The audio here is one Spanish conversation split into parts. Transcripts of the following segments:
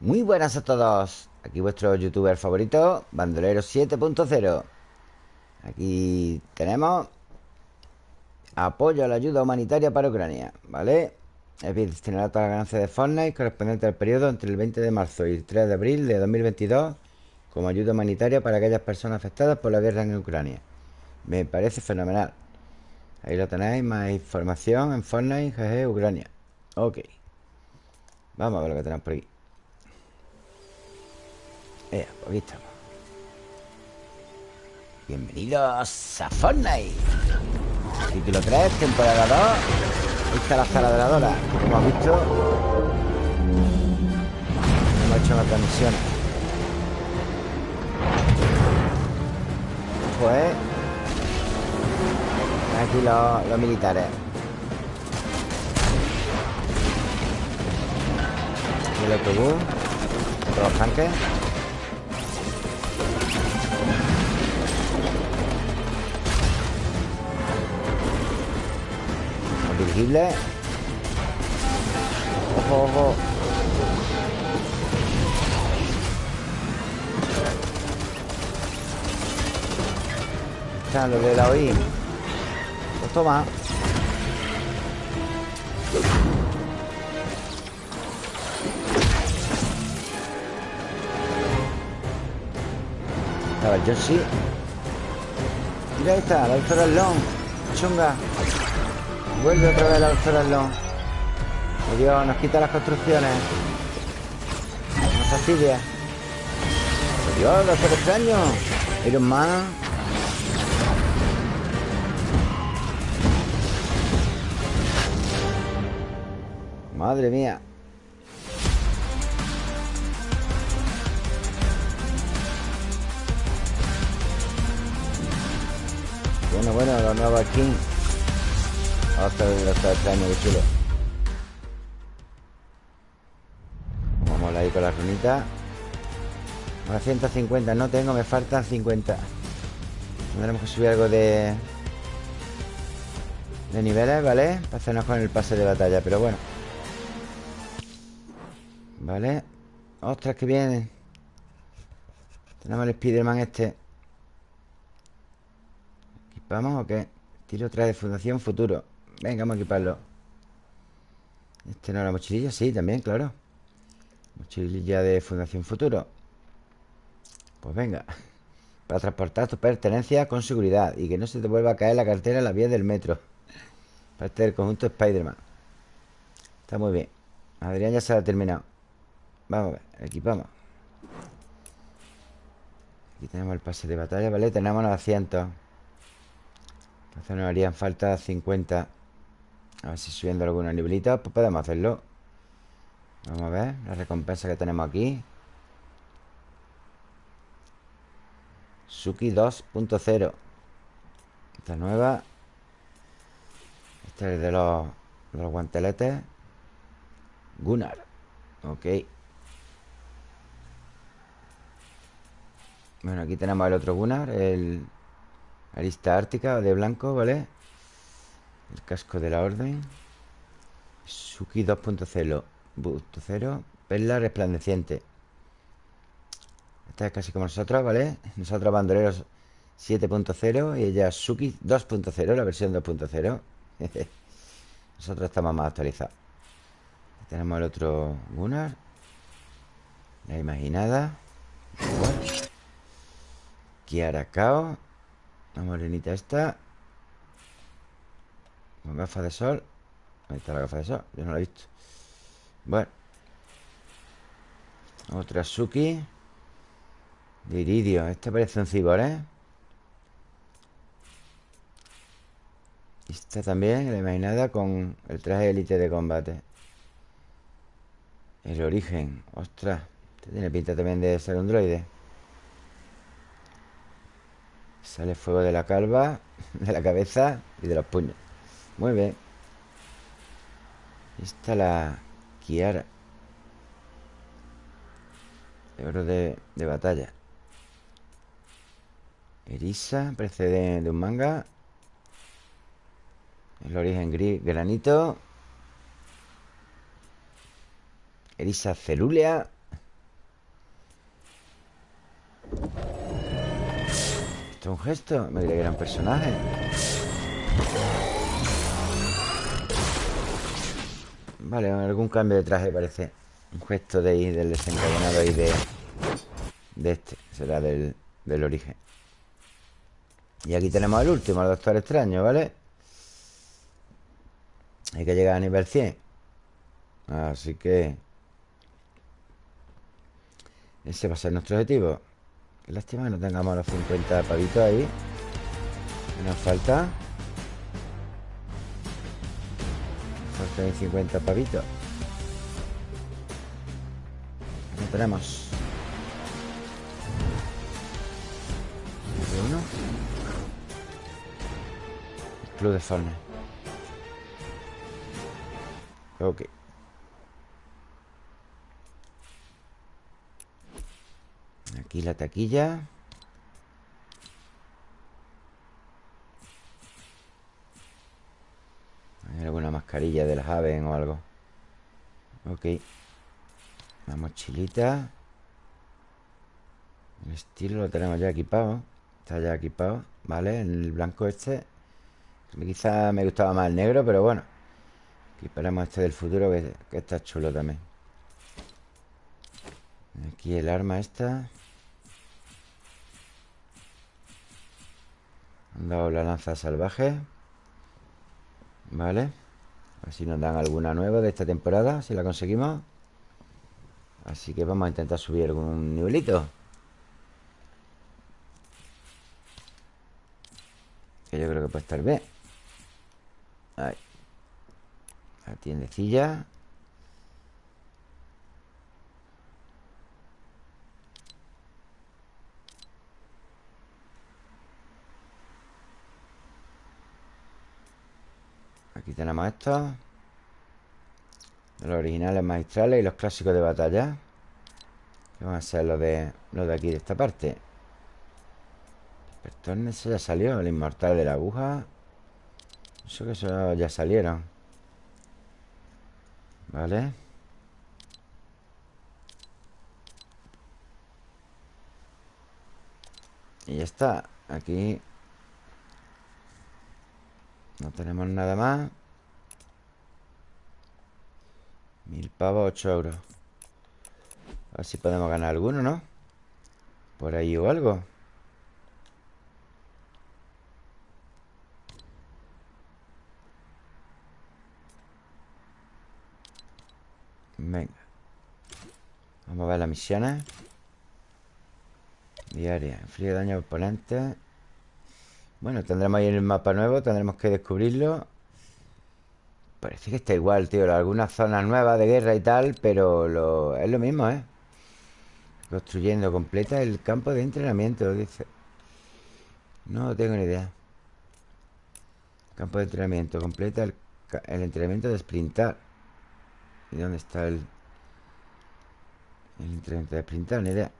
Muy buenas a todos. Aquí vuestro youtuber favorito Bandolero 7.0 Aquí tenemos Apoyo a la ayuda humanitaria para Ucrania ¿Vale? Es bien destinado a todas las ganancias de Fortnite Correspondiente al periodo entre el 20 de marzo y el 3 de abril de 2022 Como ayuda humanitaria para aquellas personas afectadas por la guerra en Ucrania. Me parece fenomenal. Ahí lo tenéis, más información en Fortnite, GG, Ucrania. Ok. Vamos a ver lo que tenemos por aquí eh, aquí estamos. Bienvenidos a Fortnite Título 3, temporada 2 Ahí está la sala de la Dora Como has visto Hemos hecho otras misiones Pues Aquí los, los militares. El autobús Otros tanques dirigible Ojo, ojo lo de la oí. Pues toma Estaba el Yoshi. Mira ahí está, la doctora Long Chunga Vuelve otra vez la Long Oh Dios, nos quita las construcciones. Nos fastidia. Oh Dios, doctor extraño Iron Man. Madre mía. Bueno, bueno, los nuevos skins hasta el extraño, qué chulo. Vamos a ir con la runita. Ahora 150 no tengo, me faltan 50 Tendremos que subir algo de De niveles, ¿vale? Para hacernos con el pase de batalla, pero bueno. Vale Ostras, que viene Tenemos el Spiderman este. ¿Equipamos o qué? Tiro otra de Fundación Futuro Venga, vamos a equiparlo. ¿Este no la mochililla? Sí, también, claro. Mochililla de Fundación Futuro. Pues venga Para transportar tus pertenencias con seguridad Y que no se te vuelva a caer la cartera en la vía del metro. Parte del conjunto Spider-Man. Está muy bien. Adrián ya se ha terminado. Vamos a ver, equipamos. Aquí tenemos el pase de batalla, ¿vale? Tenemos 900 Entonces nos harían falta 50 a ver si subiendo alguna nivelita Pues podemos hacerlo. Vamos a ver la recompensa que tenemos aquí. Suki 2.0 Esta nueva. Este es de los, los guanteletes. Gunnar. Ok. Bueno, aquí tenemos el otro Gunnar El Arista Ártica de blanco, ¿vale? El casco de la orden. Suki 2.0 Perla resplandeciente. Esta es casi como nosotros, ¿vale? Nosotros bandoleros 7.0 Y ella Suki 2.0 La versión 2.0 Nosotros estamos más actualizados. Tenemos el otro Gunnar. La imaginada. Kiara Kao. La morenita esta gafas de sol. Ahí está la gafa de sol. Yo no la he visto. Bueno. Otra Suki De iridio. Este parece un cibor, ¿eh? Esta también, la imaginada Con el traje élite de combate. El origen. Ostras. Este tiene pinta también de ser un droide. Sale fuego de la calva De la cabeza Y de los puños Mueve. Está la Kiara. Oro de, de batalla. Erisa, precede de un manga. El origen gris, granito. Erisa celúlea. ¿Esto es un gesto? Me creía que era un personaje. Vale, algún cambio de traje parece. Un gesto de ahí, del desencadenado ahí de De este. Será del, del origen. Y aquí tenemos el último, el Doctor Extraño, ¿vale? Hay que llegar a nivel 100 Así que Ese va a ser nuestro objetivo. Lástima que no tengamos los 50 pavitos ahí. Nos falta Nos faltan 50 pavitos. Tenemos uno. Club de Forne Ok. Aquí la taquilla alguna mascarilla de las aves o algo. Ok. La mochilita. El estilo lo tenemos ya equipado. Está ya equipado Vale, el blanco este. Quizá me gustaba más el negro, pero bueno. Equiparemos este del futuro que, que está chulo también. Aquí el arma esta. Han dado la lanza salvaje Vale A ver si nos dan alguna nueva de esta temporada Si la conseguimos. Así que vamos a intentar subir algún nivelito. Que yo creo que puede estar bien. Ahí. La tiendecilla Aquí tenemos estos Los originales magistrales y los clásicos de batalla. Que van a ser los de, los de aquí, de esta parte. El ese ya salió El inmortal de la aguja. Eso que eso ya salieron Vale. Y ya está. Aquí no tenemos nada más. Mil pavos, ocho euros. A ver si podemos ganar alguno, ¿no? Por ahí o algo. Venga. Vamos a ver las misiones. Diaria. Inflige daño a oponentes bueno, tendremos ahí el mapa nuevo Tendremos que descubrirlo. Parece que está igual, tío. Algunas zonas nuevas de guerra y tal Pero es lo mismo, ¿eh? Construyendo, completa el campo de entrenamiento Dice. No tengo ni idea. Campo de entrenamiento Completa el, el entrenamiento de sprintar. ¿Y dónde está el El entrenamiento de sprintar? Ni idea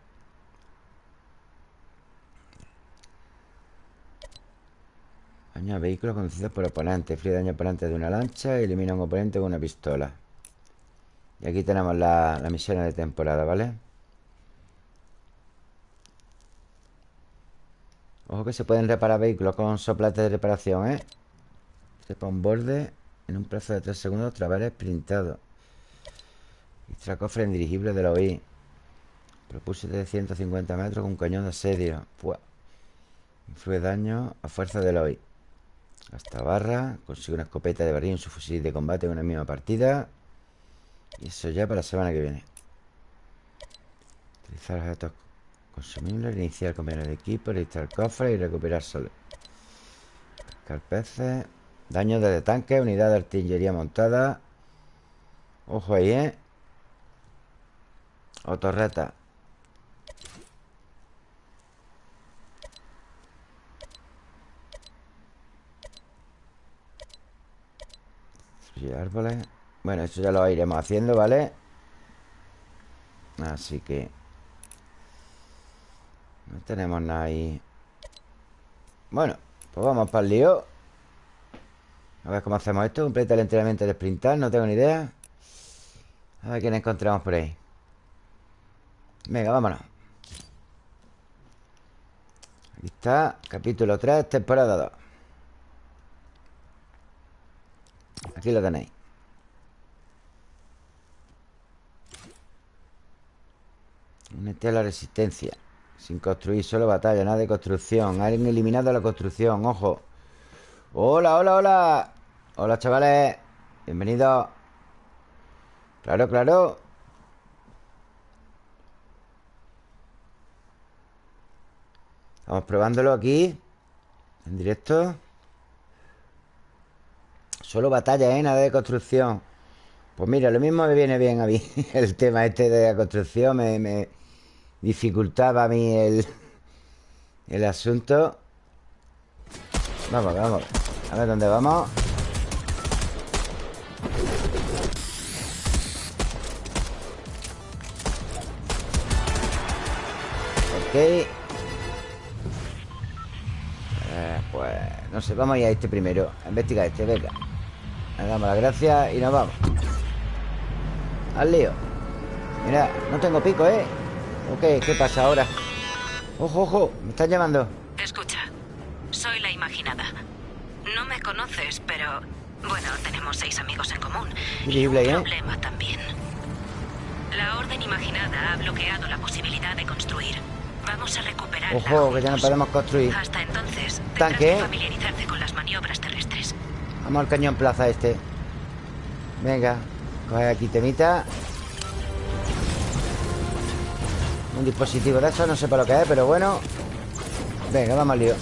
Daño a vehículos conducidos por oponentes. Frío daño oponente de una lancha. Elimina a un oponente con una pistola. Y aquí tenemos la, la misión de temporada, ¿vale? Ojo que se pueden reparar vehículos con soplates de reparación, ¿eh? Sepa un borde en un plazo de 3 segundos tras sprintado. Extra cofre en dirigible de la OI. Propulse de 150 metros con un cañón de asedio. Influye daño a fuerza de la OI. Hasta barra Consigue una escopeta de barril en su fusil de combate en una misma partida. Y eso ya para la semana que viene. Utilizar los datos consumibles Iniciar compañeros de equipo Registrar cofres y recuperar solo. Pescar peces. Daño desde tanque Unidad de artillería montada. Ojo ahí, ¿eh? O torreta árboles. Bueno, eso ya lo iremos haciendo, ¿vale? Así que No tenemos nada ahí. Bueno, pues vamos para el lío. A ver cómo hacemos esto. Completa el entrenamiento de sprintar, no tengo ni idea. A ver quién encontramos por ahí. Venga, vámonos. Aquí está, capítulo 3, temporada 2 Aquí lo tenéis. Mete a la resistencia. Sin construir, solo batalla, nada de construcción. Han eliminado la construcción, ojo. Hola, hola, hola. Hola, chavales. Bienvenidos. Claro, claro. Estamos probándolo aquí En directo Solo batalla, ¿eh? Nada de construcción. Pues mira, lo mismo me viene bien a mí El tema este de la construcción. Me, dificultaba a mí el, el asunto. Vamos, vamos. A ver dónde vamos. Ok. Eh, Pues no sé, vamos a ir a este primero. A investigar este, venga Le damos las gracias y nos vamos. Al lío. Mira, no tengo pico, ¿eh? Ok, ¿qué pasa ahora? Ojo, ojo, me están llamando. Escucha, soy la imaginada. No me conoces, pero... Bueno, tenemos seis amigos en común. Y un ¿eh? problema también. La Orden Imaginada ha bloqueado la posibilidad de construir. Vamos a recuperar Ojo, que ya no podemos construir. Hasta entonces, Tanque que familiarizarse con las maniobras terrestres Vamos al cañón plaza este. Venga Coge aquí temita. Un dispositivo de eso, no sé para lo que es, pero bueno. Venga, vamos al lío.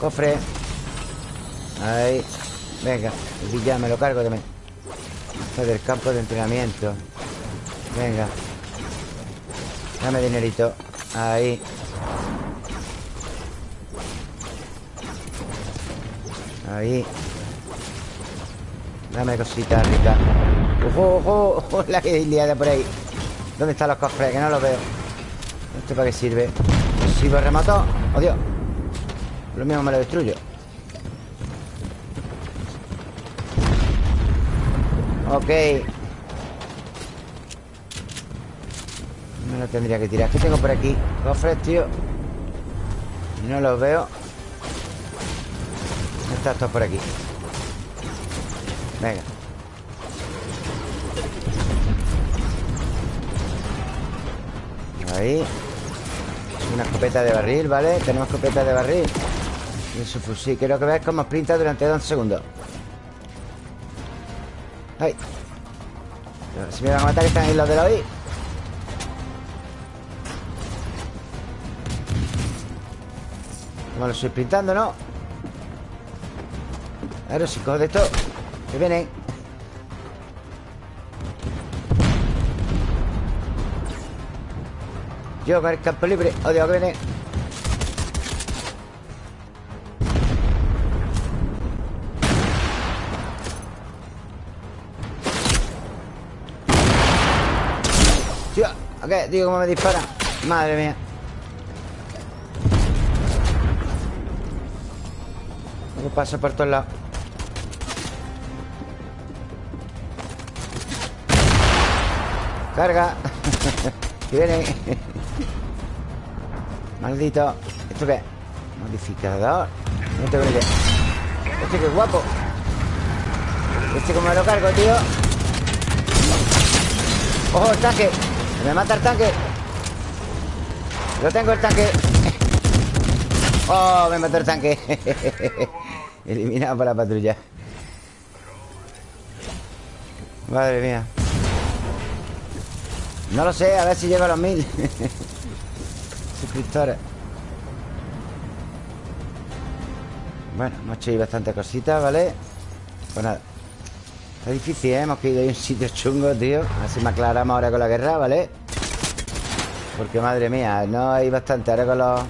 Cofre. Ahí. Venga, y ya me lo cargo también. Este del campo de entrenamiento. Venga. Dame dinerito. Ahí Ahí Dame cositas ricas ¡Ojo, ojo! la que liada por ahí ¿Dónde están los cofres? Que no los veo ¿Esto para qué sirve? Si lo remato ¡Oh, Dios! Lo mismo me lo destruyo Ok No lo tendría que tirar ¿Qué tengo por aquí? Cofres, tío No los veo Está esto por aquí. Venga. Ahí. Una escopeta de barril, ¿vale? Tenemos escopeta de barril. Y su fusil. Quiero que veáis cómo sprinta durante dos segundos. ¡Ay! Si me van a matar están ahí los de la OI Como lo estoy sprintando, ¿no? Claro, cojo de esto Que vienen Yo con el campo libre Odio que viene Tío, ¿a qué? Tío, cómo me dispara Madre mía ¿Qué pasa por todos lados? Carga. Que viene. Maldito. ¿Esto qué? Modificador. No tengo ni idea Este que guapo. Este como me lo cargo, tío. ¡Ojo, el tanque! ¡Se me mata el tanque! Lo tengo el tanque. ¡Oh, me mató el tanque! Eliminado por la patrulla. Madre mía No lo sé, a ver si llego a los mil Suscriptores Bueno, hemos hecho ahí bastante cositas, ¿vale? Pues nada Está difícil, ¿eh? Hemos caído ahí un sitio chungo, tío A ver si me aclaramos ahora con la guerra, ¿vale? Porque, madre mía, no hay bastante Ahora con los...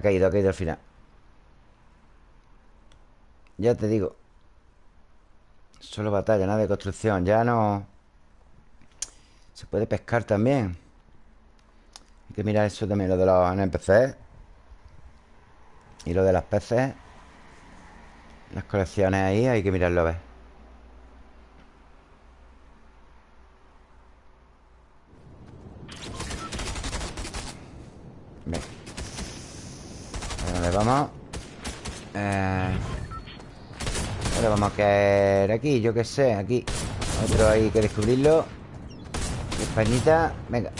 Ha caído, ha caído al final. Ya te digo. Solo batalla, nada de construcción. Ya no... Se puede pescar también. Hay que mirar eso también Lo de los NPCs Y lo de las peces Las colecciones ahí hay que mirarlo a ¿A dónde vamos? Eh... Vamos a caer aquí, yo qué sé, aquí. Otro hay que descubrirlo. Españita, venga.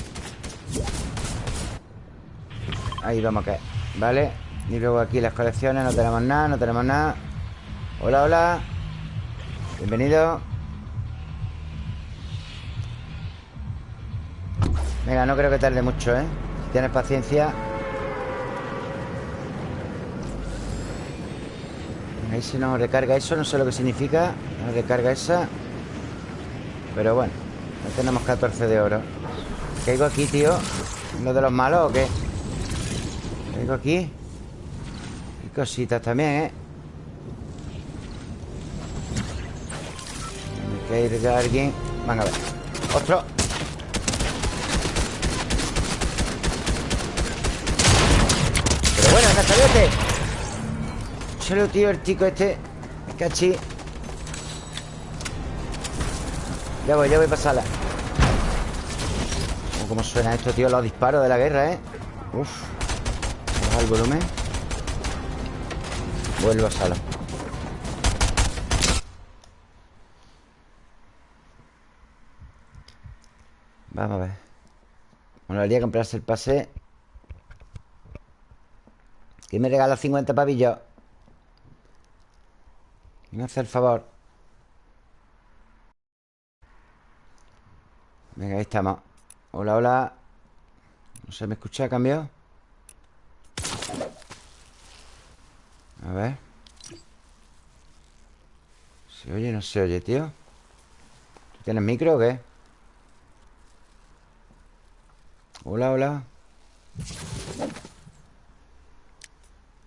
Ahí vamos a caer, ¿vale? Y luego aquí las colecciones, no tenemos nada, no tenemos nada. Hola, hola. Bienvenido. Venga, no creo que tarde mucho, ¿eh? Si tienes paciencia Se nos recarga eso, no sé lo que significa Nos recarga esa Pero bueno, tenemos 14 de oro ¿Caigo aquí, tío? ¿Lo de los malos o qué? ¿Caigo aquí? Y cositas también, ¿eh? Me de alguien Van a ver ¡Otro! Pero bueno, Castalete Solo, tío, el chico este Cachi Ya voy, ya voy a pasarla oh, ¿Cómo suena esto, tío? Los disparos de la guerra, ¿eh? Uf Baja el volumen Vuelvo a sala Vamos a ver Bueno, haría comprarse el pase ¿Quién me regala 50 pavillos? Me hace el favor Venga, ahí estamos Hola, hola ¿No se me escucha? ¿Cambio? A ver ¿Se oye? No se oye, tío ¿Tú tienes micro o qué? Hola, hola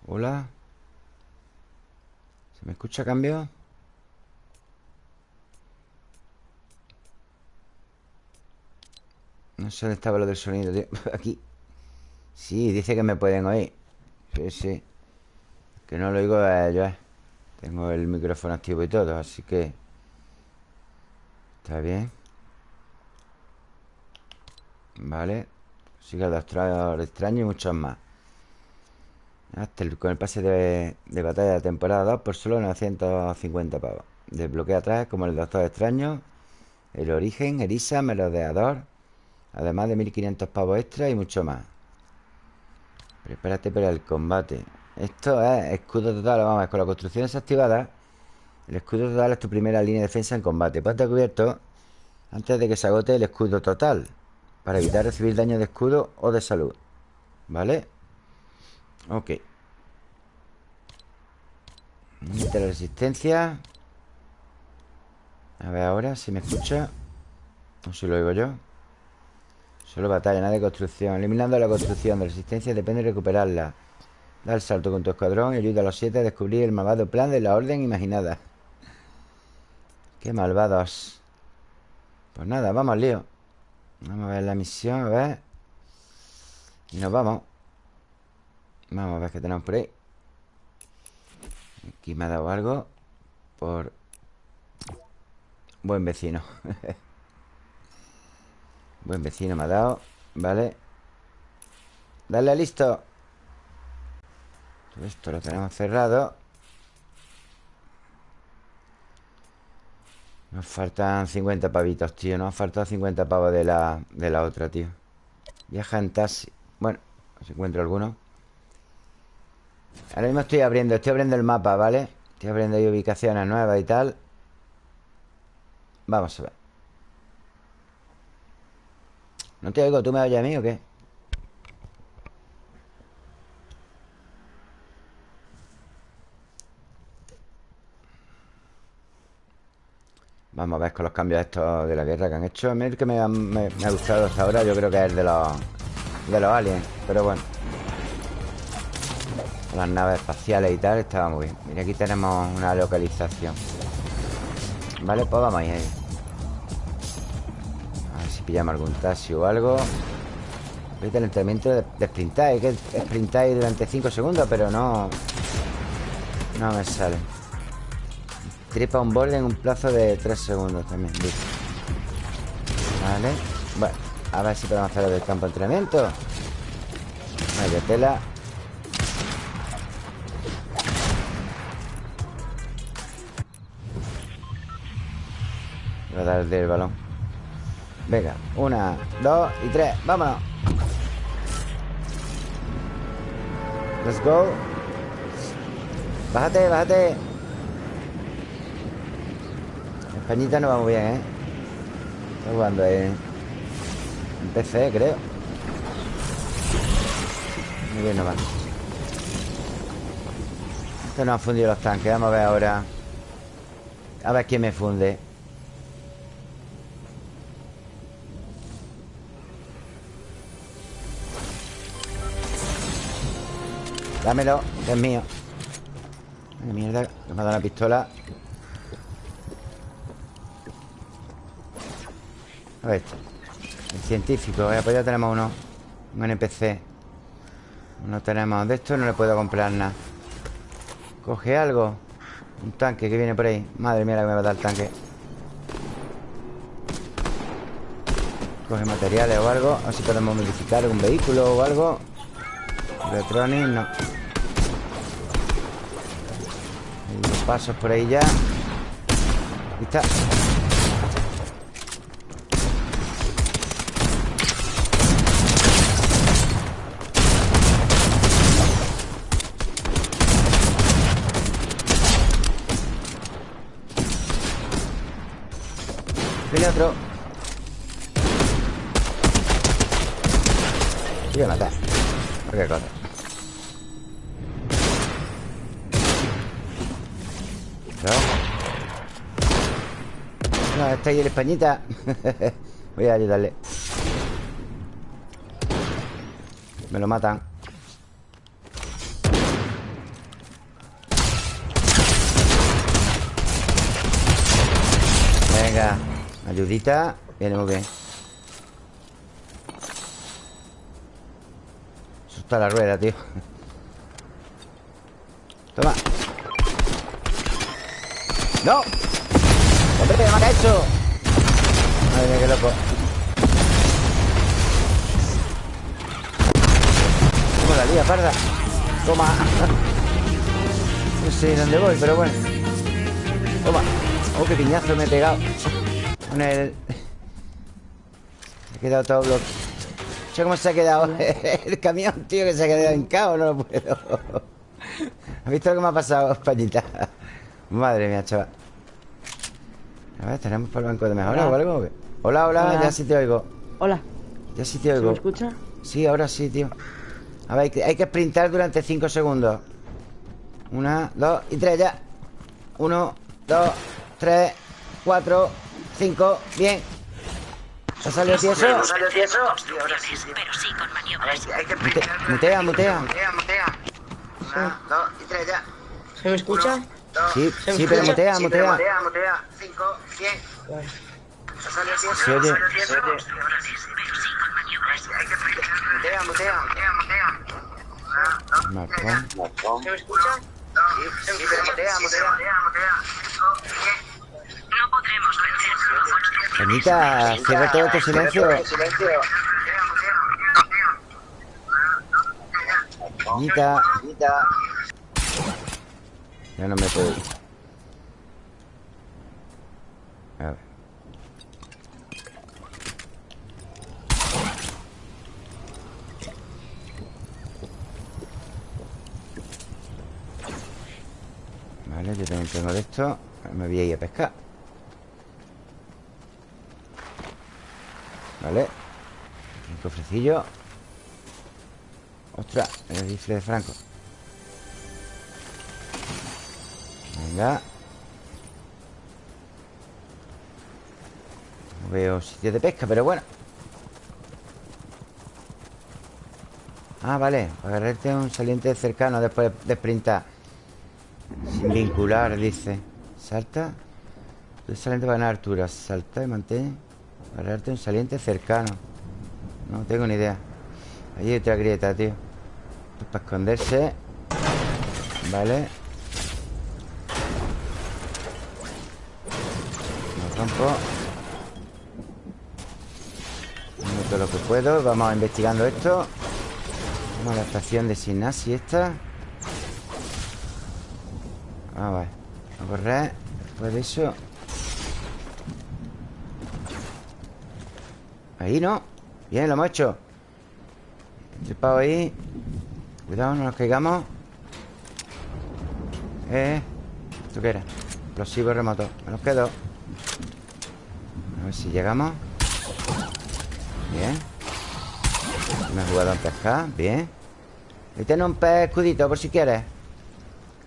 Hola ¿Me escucha cambio? No sé dónde estaba lo del sonido, tío. Aquí. Sí, dice que me pueden oír. Sí, sí. Que no lo oigo a ellos eh. Tengo el micrófono activo y todo Así que Está bien. Vale. Sigue el extraño y muchos más con el pase de, batalla de temporada 2 por solo 950 pavos. Desbloquea atrás como el Doctor Extraño, el Origen, Erisa, Melodeador, además de 1500 pavos extra y mucho más. Prepárate para el combate. Esto es escudo total. Vamos con la construcción desactivada, el escudo total es tu primera línea de defensa en combate. Ponte cubierto antes de que se agote el escudo total, para evitar recibir daño de escudo o de salud. ¿Vale? Ok. Mete la resistencia. A ver ahora si me escucha O si lo oigo yo. Solo batalla, nada de construcción. Eliminando la construcción de resistencia Depende de recuperarla. Da el salto con tu escuadrón Y ayuda a los siete a descubrir el malvado plan de la orden imaginada. Qué malvados. Pues nada, vamos al lío. Vamos a ver la misión, a ver. Y nos vamos Vamos a ver qué tenemos por ahí. Aquí me ha dado algo Por Buen vecino. Buen vecino me ha dado Vale. Dale listo. Todo esto lo tenemos cerrado. Nos faltan 50 pavitos, tío. Nos faltan 50 pavos de la, de la otra, tío. Viaja en taxi. Bueno, si encuentro alguno Ahora mismo estoy abriendo, estoy abriendo el mapa, ¿vale? Estoy abriendo ahí ubicaciones nuevas y tal Vamos a ver ¿No te oigo? ¿Tú me oyes a mí o qué? Vamos a ver con los cambios estos de la guerra que han hecho A mí el que me ha, me ha gustado hasta ahora Yo creo que es el de los, de los aliens Pero bueno las naves espaciales y tal Estaba muy bien Mira, aquí tenemos una localización Vale, pues vamos ahí, ahí. A ver si pillamos algún taxi o algo Ahorita el entrenamiento de, de sprintar que sprintar durante 5 segundos Pero no No me sale Destripa un borde en un plazo de 3 segundos también. Vale. Bueno, a ver si podemos hacer del campo de entrenamiento. Vaya tela. Dar del balón. Venga, una, dos y tres. Vámonos. Let's go. Bájate, bájate. Españita no va muy bien, ¿eh? Está jugando en, en PC, creo. Muy bien, no va. Esto no ha fundido los tanques. Vamos a ver ahora. A ver quién me funde. Dámelo, que es mío. Ay, mierda, que me ha dado una pistola. A ver. El científico, eh, pues ya tenemos uno. Un NPC No tenemos de esto, no le puedo comprar nada. Coge algo. Un tanque que viene por ahí. Madre mía la que me va a dar el tanque. Coge materiales o algo A ver si podemos modificar algún vehículo o algo Electronic, no. Pasos por ahí ya. Ahí está. Viene otro ahí el españita. Voy a ayudarle Me lo matan. Venga Ayudita. Viene muy bien. Eso está la rueda, tío. Toma. ¡No! ¡Hombre, me ha hecho! Madre mía, qué loco. Toma la lía, parda. Toma. No sé dónde voy, pero bueno. Toma. Oh, qué piñazo me he pegado. Con el... Se ha quedado todo bloqueado cómo se ha quedado el camión, tío, que se ha quedado en caos, no lo puedo. ¿Has visto lo que me ha pasado, Españita? Madre mía, chaval. A ver, ¿tenemos por el banco de mejora o algo? Hola, hola, ya sí te oigo. Hola. Ya sí te oigo. Me escucha? Sí, ahora sí, tío. A ver, hay que sprintar durante 5 segundos. Una, dos y tres ya. Uno, dos, tres, cuatro, cinco. Bien. ¿Se salió tieso? ¿Se salió tieso? Pero sí con maniobras. Hay que Mutea, mutea. Mutea, mutea. Una, dos y tres ya. ¿Se me escucha? Sí, sí, pero mutea, mutea. Mutea, mutea. 5, 100. Se oye. Se oye. Mutea, mutea. Marcón. ¿Se me escucha? Sí, sí. No podremos cierra todo tu silencio. Ya no me puedo. Yo también tengo de esto. Me voy a ir a pescar. Vale. Un cofrecillo. Ostras, el rifle de Franco. Venga. No veo sitio de pesca, pero bueno. Ah, vale. Agarrarte un saliente cercano después de sprintar Sin vincular, dice. Salta. El saliente va a ganar altura Salta y mantén. Agarrarte un saliente cercano. No tengo ni idea. Ahí hay otra grieta, tío. Esto es para esconderse. Vale. Campo todo lo que puedo. Vamos investigando esto. Vamos a la estación de Sinasi esta Vamos a ver A correr Después de eso. Ahí, ¿no? Bien, lo hemos hecho. Tripado ahí. Cuidado, no nos caigamos. Eh ¿Esto qué era? Explosivo remoto. Me los quedo A ver si llegamos. Bien. Me ha jugado a pescar Bien. Ahí tiene un pez escudito por si quieres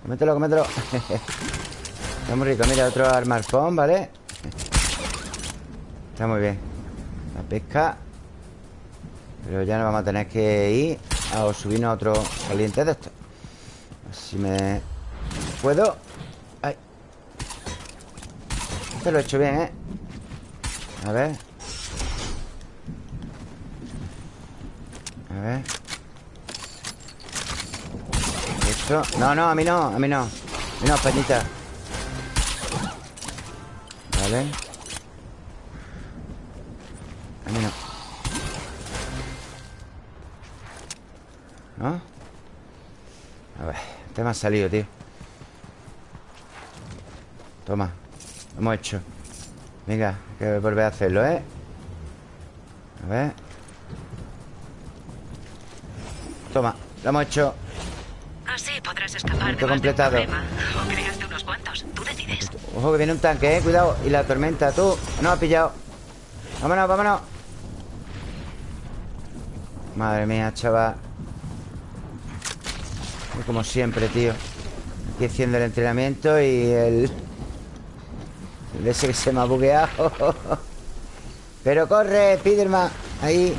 Comételo, comételo Está muy rico Mira, otro armarpón, ¿vale? Está muy bien. La pesca. Pero ya no vamos a tener que ir A subirnos a otro caliente de esto A ver si me puedo. Ay. Este lo he hecho bien, ¿eh? A ver. A ver No, no, a mí no, a mí no. A mí no, pañita Vale A mí no. ¿No? A ver Este me ha salido, tío. Toma Lo hemos hecho. Venga, hay que volver a hacerlo, ¿eh? A ver. Toma, lo hemos hecho podrás escapar de completado. O crearte unos cuantos, tú decides. Ojo que viene un tanque, eh, cuidado. Y la tormenta, tú, no has pillado. Vámonos, vámonos. Madre mía, chaval. Como siempre, tío. Aquí haciendo el entrenamiento y el... El ese que se me ha bugueado. Pero corre, Spiderman. Ahí.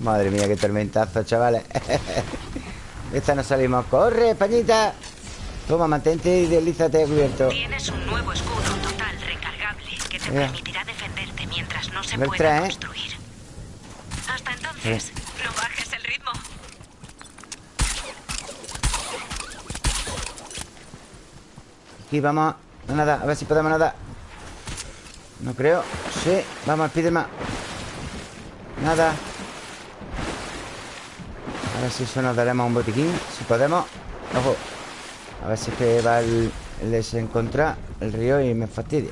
Madre mía, qué tormentazo, chavales Esta no salimos. ¡Corre, Españita! Toma, mantente y deslízate cubierto Tienes un nuevo escudo total recargable Que te permitirá defenderte mientras no se pueda ¿eh? construir. Hasta entonces, no bajes el ritmo. Aquí vamos. A nada, a ver si podemos nadar. No creo. Sí, vamos, Spiderman Nada a ver si eso nos daremos un botiquín. Si podemos Ojo. A ver si es que va el, el desencontrar El río y me fastidia.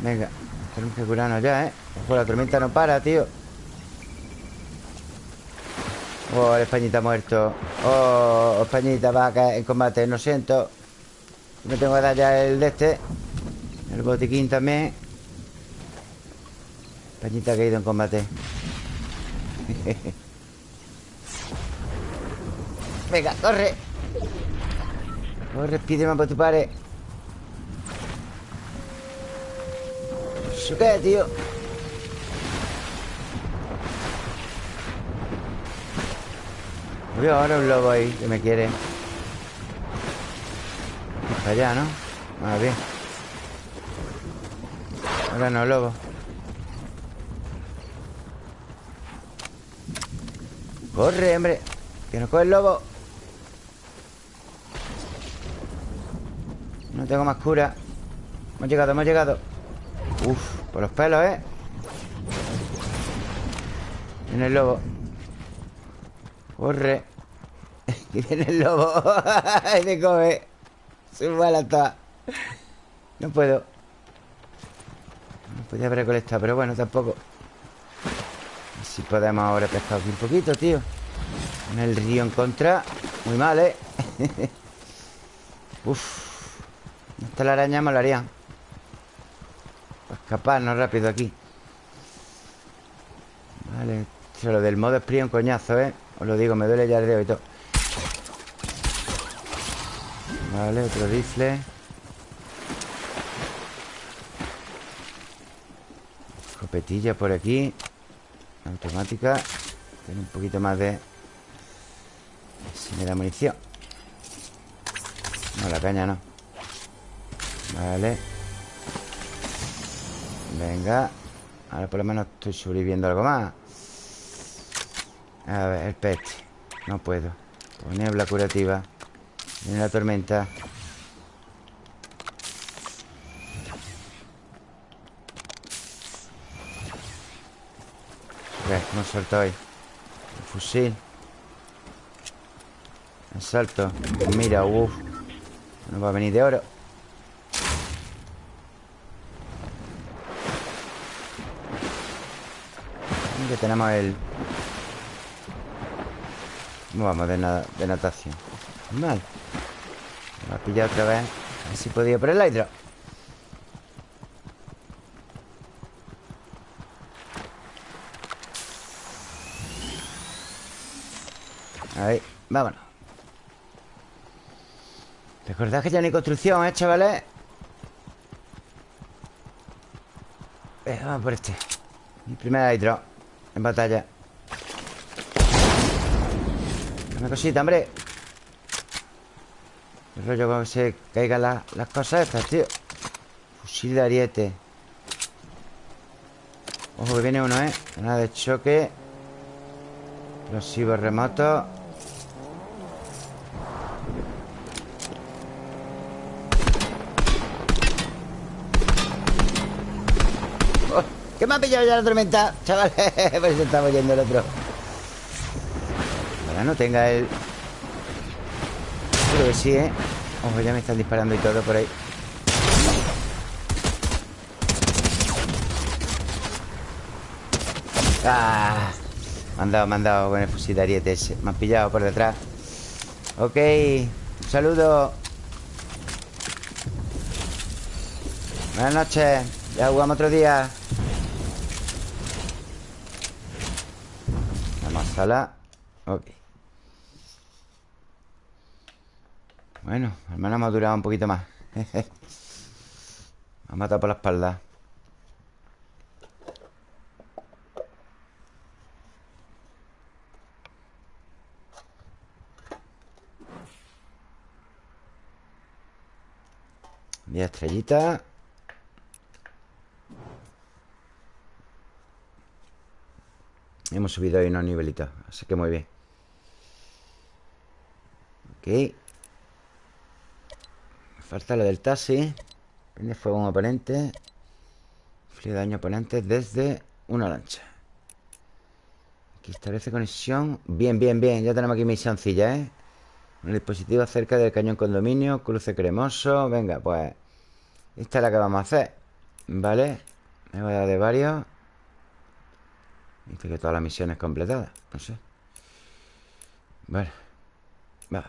Venga Tenemos que curarnos ya, ¿eh? Ojo, la tormenta no para, tío. Oh, el españita muerto. Oh, españita va en combate Lo siento. Me tengo que dar ya el de este. El botiquín también. Españita ha caído en combate Venga, corre. Corre, pídeme por tu pared ¿Eso qué, tío? Voy ahora un lobo ahí que me quiere. Para allá, ¿no? Ah, bien Ahora no, lobo. Corre, hombre Que nos coge el lobo No tengo más cura. Hemos llegado, hemos llegado. Uf, por los pelos, ¿eh? Viene el lobo. Corre. Y viene el lobo. Y me come. Se la toda No puedo. No podía haber recolectado Pero bueno, tampoco. Si podemos ahora pescar aquí un poquito, tío. En el río en contra Muy mal, ¿eh? Uf esta la araña haría. Para escaparnos rápido aquí. Vale Lo del modo es un coñazo, ¿eh? Os lo digo, me duele ya el dedo y todo. Vale, otro rifle. Escopetilla por aquí. Automática. Tiene un poquito más de Si me da munición. No, la caña no Vale. Venga. Ahora por lo menos estoy sobreviviendo algo más. A ver, el pet. No puedo. Pues niebla curativa. Viene la tormenta. Ok, hemos saltado ahí el Fusil. El salto. Mira, uff. No va a venir de oro. Que tenemos el... Vamos de, natación. Mal. Me ha pillado otra vez. A ver si podía por el hidro. Ahí, vámonos Recordad que ya no hay construcción, ¿eh, chavales? Eh, vamos por este Mi primer hidro En batalla. Una cosita, hombre. El rollo que se caigan las cosas estas, tío. Fusil de ariete. Ojo que viene uno, ¿eh? Nada de choque. Explosivo remoto ¿Qué me ha pillado ya la tormenta? Chavales, por eso estamos yendo el otro Ahora no tenga el... Creo que sí, ¿eh? Ojo, ya me están disparando y todo por ahí ¡Ah! Me han dado, me han dado con el fusil de ariete ese Me han pillado por detrás Ok Un saludo Buenas noches Ya jugamos otro día sala Ok. Bueno, al menos hemos durado un poquito más. Me ha matado por la espalda. Diez estrellitas Hemos subido ahí unos nivelitos Así que muy bien. Ok. Falta lo del taxi. Prende fuego un oponente. Frío daño oponente desde una lancha. Aquí establece conexión. Bien, bien, bien. Ya tenemos aquí misioncilla, ¿eh? Un dispositivo cerca del cañón condominio. Cruce cremoso. Venga, pues Esta es la que vamos a hacer. ¿Vale? Me voy a dar de varios Dice que todas las misiones completadas No sé. Bueno Vale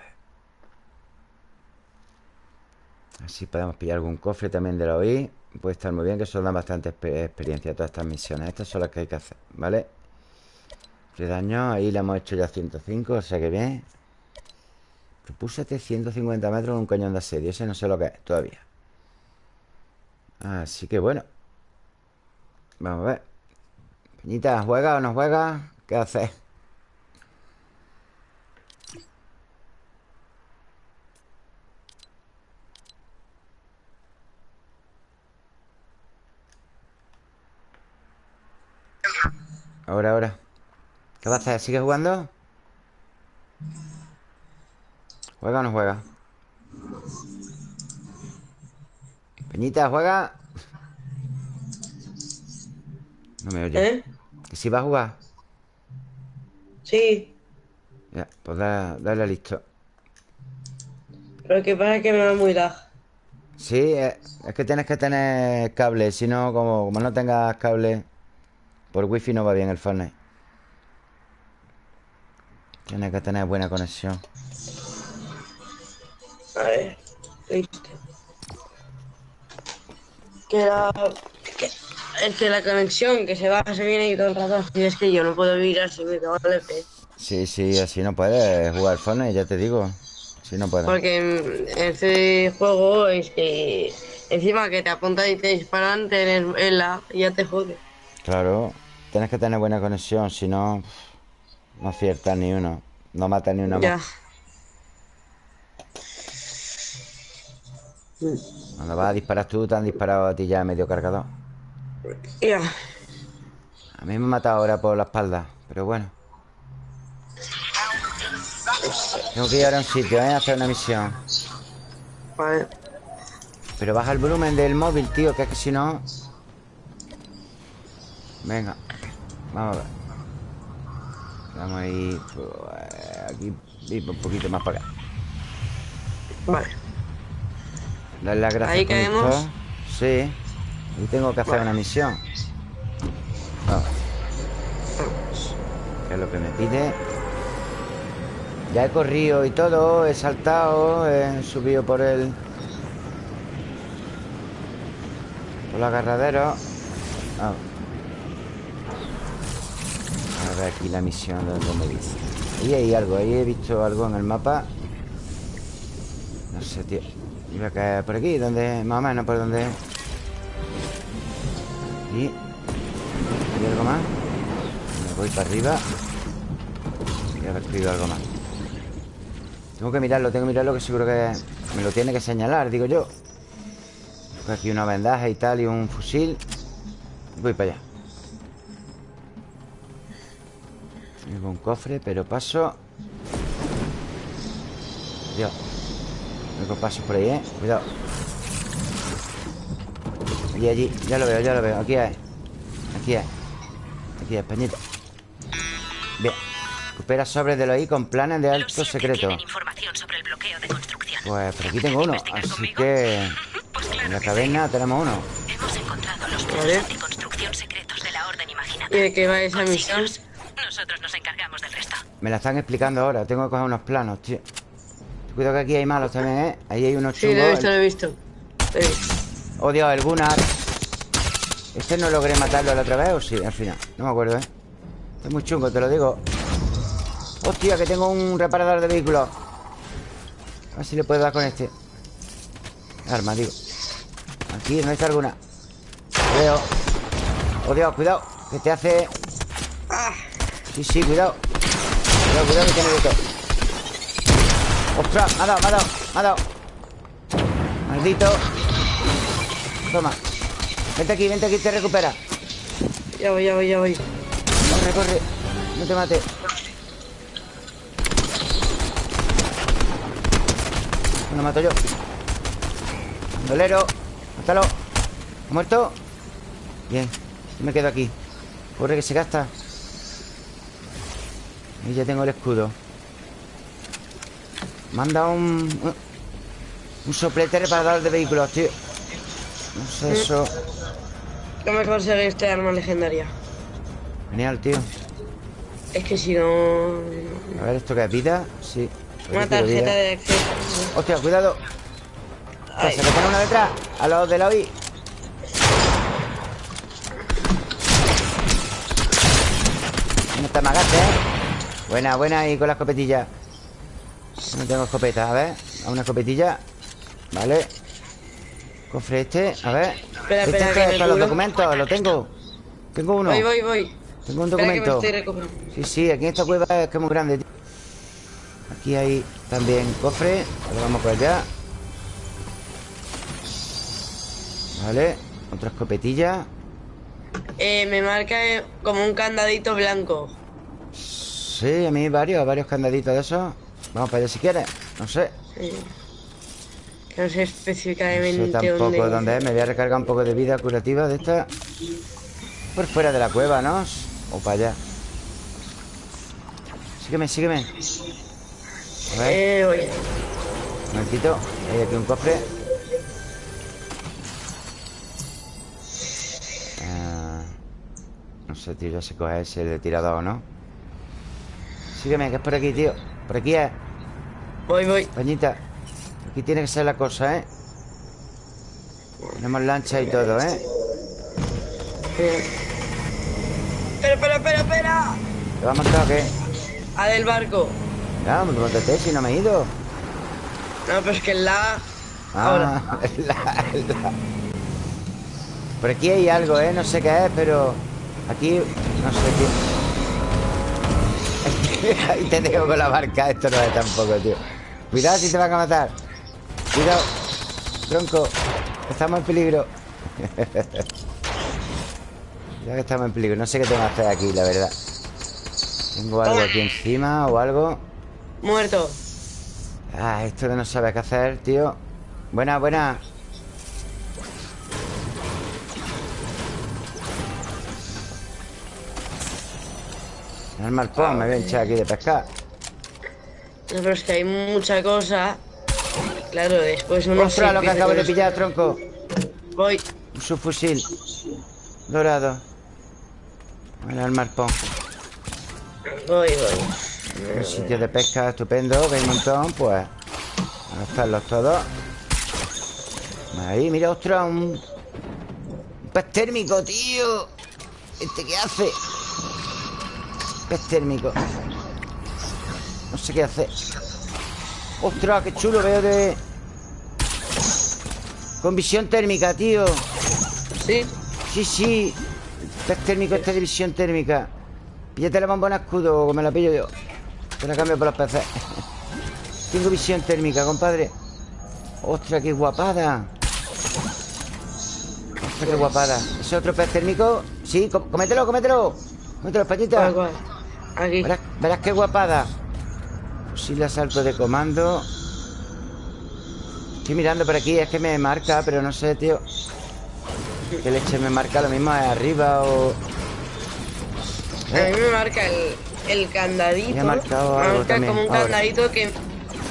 Así podemos pillar algún cofre también de la OI Puede estar muy bien Que eso da bastante experiencia Todas estas misiones. Estas son las que hay que hacer ¿Vale? De daño Ahí le hemos hecho ya 105 O sea que bien. Propúsate 150 metros en un cañón de asedio Ese no sé lo que es todavía. Así que bueno. Vamos a ver Peñita, ¿juega o no juega? ¿Qué hace? Ahora, ahora ¿Qué va a hacer? ¿Sigue jugando? ¿Juega o no juega? Peñita, ¿juega? No me oye. ¿Eh? ¿Que si va a jugar? Sí. Ya, pues dale, listo. Pero que pasa es que me va muy lag. Sí, es, que tienes que tener cable. Si no, como, como no tengas cable, por wifi no va bien el Fortnite. Tienes que tener buena conexión. A ver, listo. Queda es que la conexión que se va, se viene y todo el rato. Y es que yo no puedo vivir así, me tengo el EP. Sí, sí, así no puedes jugar Fortnite, ya te digo. Así no puedes. Porque en este juego es que encima que te apuntan y te disparan, tenés la ya te jode. Claro, tienes que tener buena conexión, si no, no aciertas ni uno. No matas ni una ya. Cuando vas a disparar tú, te han disparado a ti ya medio cargador. Ya. A mí me ha matado ahora por la espalda, pero bueno. Tengo que ir ahora a un sitio, ¿eh? A hacer una misión. Vale. Pero baja el volumen del móvil, tío, que es que si no... Venga. Vamos a ver. Vamos a ir pues, aquí un poquito más para acá. Vale. Dale las gracias. Ahí caemos. Sí. Y tengo que hacer una misión. Vamos. ¿Qué es lo que me pide? Ya he corrido y todo, he saltado, he subido por el... Por el agarradero. Vamos. A ver aquí la misión donde me dice. Ahí hay algo, ahí he visto algo en el mapa. No sé, tío. Iba a caer por aquí, donde más o menos por donde. ¿Hay algo más? Me voy para arriba. Y haber escrito algo más. Tengo que mirarlo, tengo que mirarlo que seguro que me lo tiene que señalar, digo yo. aquí una vendaje y tal y un fusil. Voy para allá. Tengo un cofre, pero paso. Dios. Tengo pasos por ahí, ¿eh? Cuidado. Allí, allí. Ya lo veo, ya lo veo. Aquí hay. Aquí hay. Aquí hay, Peñita. Bien. Recupera sobres de lo ahí con planes de alto secreto. Pues por aquí tengo uno. Así que. Pues en la caverna tenemos uno. Hemos encontrado los planes de construcción secretos de la orden imaginaria. ¿Y de qué va esa misión? Nosotros nos encargamos del resto. Me la están explicando ahora. Tengo que coger unos planos, tío. Cuidado que aquí hay malos también, ¿eh? Ahí hay unos chungos. Sí, lo he visto, lo he visto. Lo he visto. Oh, Dios, el Gunnar. ¿Este no logré matarlo la otra vez o sí? Al final. No me acuerdo, ¿eh? Está muy chungo, te lo digo. Hostia, que tengo un reparador de vehículos. A ver si le puedo dar con este. Arma, digo. Aquí, no está alguna. Veo. Oh, Dios, cuidado. Que te hace. Sí, sí, cuidado. Cuidado, cuidado que tiene todo. ¡Ostras! Me ha dado, me ha dado, me ha dado Maldito Toma. Vente aquí, vente aquí, te recupera. Ya voy, ya voy, ya voy. Corre, corre. No te mate. Me lo mato yo. Dolero Mátalo. ¿Ha muerto? Bien Me quedo aquí. Corre que se gasta. Y ya tengo el escudo. Manda un... Un soplete reparador de vehículos, tío No sé eso ¿Cómo conseguí este arma legendaria? Genial, tío. Es que si no... A ver, ¿esto qué es? ¿Vida? Sí. Una tarjeta de acceso. Hostia, cuidado. Se le pone una detrás A los de la OI No está magate, ¿eh? Buena, buena y con la escopetilla. No tengo escopeta, a ver. A una escopetilla. Vale Cofre este, a ver. Espera, este espera, es para los documentos, lo tengo Tengo uno Voy, voy, voy. Tengo un documento Sí, sí, aquí en esta cueva es que es muy grande Aquí hay también cofre. Ahora vamos por allá. Vale Otra escopetilla. Eh, Me marca como un candadito blanco. Sí, a mí varios, varios candaditos de esos. Vamos para allá si quieres No sé. Que no sé específicamente no sé tampoco dónde, es. Me voy a recargar un poco de vida curativa de esta Por fuera de la cueva, ¿no? O para allá. Sígueme, sígueme. A ver. Eh. Un momentito Hay aquí un cofre. Ah, No sé, tío, ya se coge ese de tirador, ¿no? Sígueme, que es por aquí, tío. Por aquí es. Voy, voy. Pañita, aquí tiene que ser la cosa, ¿eh? Tenemos lancha y todo, ¿eh? Espera, espera, espera, espera. ¿Te va a matar o qué? A del barco. Ya, me montate si no me he ido. No, pero es que el la... Ah, Ahora. la, la. Por aquí hay algo, ¿eh? No sé qué es, pero... Aquí... No sé qué... Ahí te dejo con la barca. Esto no es tampoco, tío. Cuidado si te van a matar Cuidado. Tronco. Estamos en peligro. Ya que estamos en peligro. No sé qué tengo que hacer aquí, la verdad. Tengo algo aquí encima o algo. Muerto. Ah, esto de no saber qué hacer, tío. Buena, buena. El marpón me voy a echar aquí de pescar. No, pero es que hay mucha cosa. Claro, después uno Ostras, lo que acabo de pillar, tronco. Voy. Un subfusil. Dorado. Bueno, el marpón. Voy, voy. Un sitio de pesca estupendo, que hay un montón, pues. A gastarlos todos. Ahí, mira, ostras, un. Un pez térmico, tío. ¿Este qué hace? Pez térmico. No sé qué hace. Ostras, qué chulo veo de. Con visión térmica, tío. ¿Sí? Sí, sí. Pez térmico, esta de visión térmica. Píllate la bombona escudo, que me la pillo yo. Te la cambio por los peces. Tengo visión térmica, compadre. Ostras, qué guapada. Ostras, qué guapada. ¿Es otro pez térmico? Sí, com- cómetelo, cómetelo. Cómetelo, Españita. ¿Cuál, cuál? Aquí. Verás, verás qué guapada. Fusil de asalto de comando. Estoy mirando por aquí, es que me marca, pero no sé, tío. ¿Qué leche me marca? Lo mismo arriba o. A mí me marca el, el candadito. Me ha marcado algo marca también, como un ahora. candadito que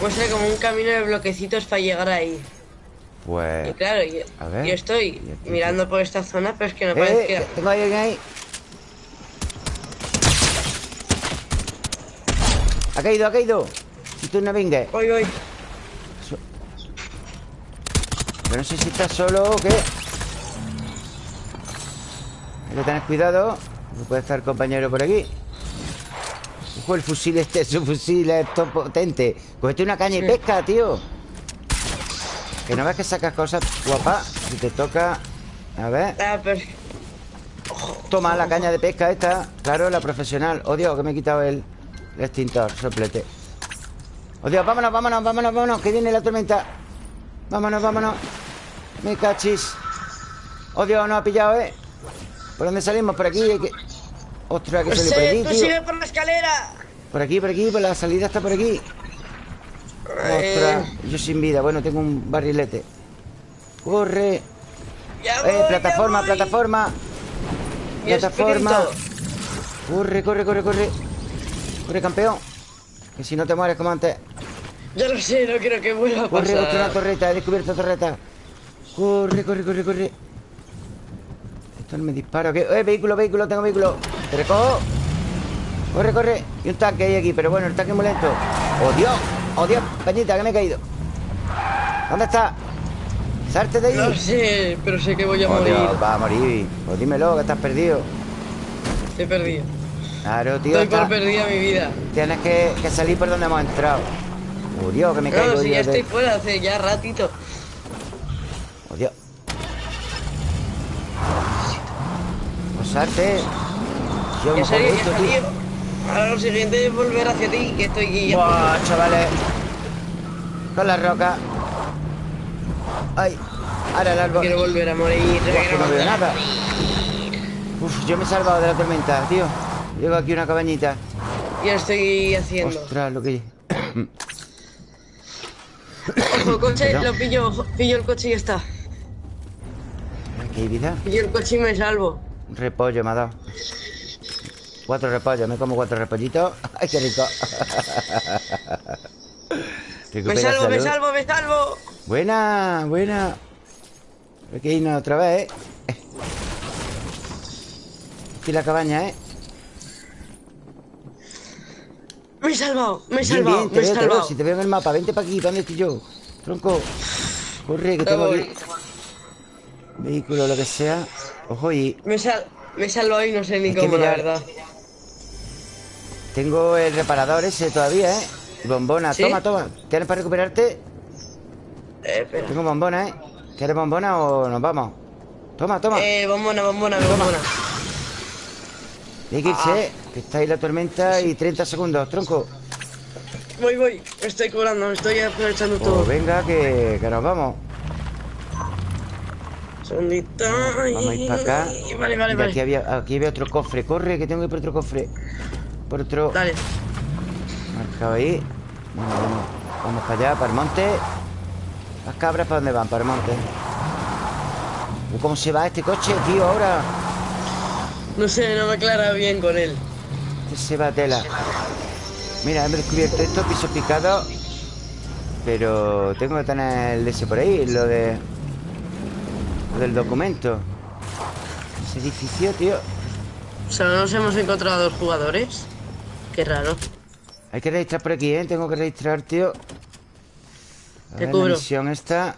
muestra como un camino de bloquecitos para llegar ahí. Y Pues. claro, yo, estoy Y mirando por esta zona, pero es que no parece ¡Eh! Tengo ahí alguien ahí. Ha caído, ha caído. Y tú no vengas. Voy, voy. Pero no sé si estás solo o qué. Hay que tener cuidado. No puede estar compañero por aquí. Ojo, el fusil este, su fusil es todo potente. Cogete una caña y pesca, tío. Que no ves que sacas cosas guapas. Si te toca. A ver. Ah, Toma la caña de pesca esta. Claro, la profesional. Oh, Dios, que me he quitado el, el extintor, soplete. Oh, Dios, vámonos, vámonos, vámonos, vámonos. Que viene la tormenta. Vámonos, vámonos. Me cachis. Oh, Dios, nos ha pillado, ¿eh? ¿Por dónde salimos? Por aquí. hay que... Ostras, que salir por aquí, tío. sigue por la escalera. Por aquí, por aquí, por la salida está por aquí. Ostras, yo sin vida. Bueno, tengo un barrilete. Corre. Ya Eh, plataforma, ya voy. plataforma. Plataforma. Corre, corre, corre, corre. Corre, campeón. Que si no te mueres como antes. Ya lo sé, no quiero que vuelva a Corre, pasar. otra una torreta. He descubierto torreta. Corre, corre, corre, corre. Esto no me dispara. ¿qué? Eh, vehículo, vehículo, tengo vehículo. Te recojo. Corre, corre. Y un tanque hay aquí, pero bueno, el tanque es muy lento. ¡Oh, Dios! ¡Oh, Dios! Peñita, que me he caído. ¿Dónde está? ¡Salte de ahí! No sé, pero sé que voy a Oh, morir. Dios, va a morir. Pues dímelo, que estás perdido. Estoy perdido. Claro, tío. Estoy por perdida mi vida. Tienes que, que salir por donde hemos entrado. Dios, que me caigo Claro, si yo ya estoy fuera hace ya ratito. Oh, Dios. Posarte. Yo me ya esto, salí. tío. Ahora lo siguiente es volver hacia ti, que estoy aquí ya. Buah, chavales. Con la roca. Ay. Ahora el árbol. Quiero volver a morir. Buah, quiero que no veo nada. Uf, yo me he salvado de la tormenta, tío. Llego aquí una cabañita. Ya estoy haciendo. Ostras, lo que. Ojo, coche, lo pillo, ojo, pillo el coche y ya está. Aquí hay vida. Pillo el coche y me salvo. Un repollo me ha dado. Cuatro repollos, me como cuatro repollitos. ¡Ay, qué rico! Me salvo, me salvo, me salvo. Buena, buena. Hay que irnos otra vez, ¿eh? Aquí la cabaña, ¿eh? Me he salvado, me he Bien, salvado, bien, te me he veo, te veo. salvado. Si te veo en el mapa, vente para aquí, ¿para dónde estoy yo? Tronco. Corre, que tengo aquí vehículo, lo que sea. Ojo, y Me, sal me he salvado y no sé ni cómo, la verdad. tengo el reparador ese todavía, ¿eh? Bombona, ¿Sí? toma, toma. ¿Tienes para recuperarte? Eh, espera. Tengo bombona, ¿eh? ¿Quieres bombona o nos vamos? Toma, toma. Eh, bombona, bombona, bombona. Hay que irse, que está ahí la tormenta y 30 segundos, tronco. Voy, voy. Me estoy cobrando, me estoy aprovechando todo. Pues venga, que, que nos vamos. Segundito. Vamos a ir para acá. Vale, vale, Mira, aquí, vale. había, aquí había otro cofre. Corre, que tengo que ir por otro cofre. Por otro. Dale. Marcado ahí. Bueno, vamos, vamos para allá, para el monte. Las cabras, ¿para dónde van? Para el monte. ¿Cómo se va este coche, tío, ahora? No sé, no me aclara bien con él. Este se va tela Mira, he descubierto esto, piso picado Pero tengo que tener el ese por ahí Lo de... Lo del documento Ese edificio, tío Solo nos hemos encontrado dos jugadores Qué raro Hay que registrar por aquí, ¿eh? Tengo que registrar, tío A Te ver, cubro. la misión esta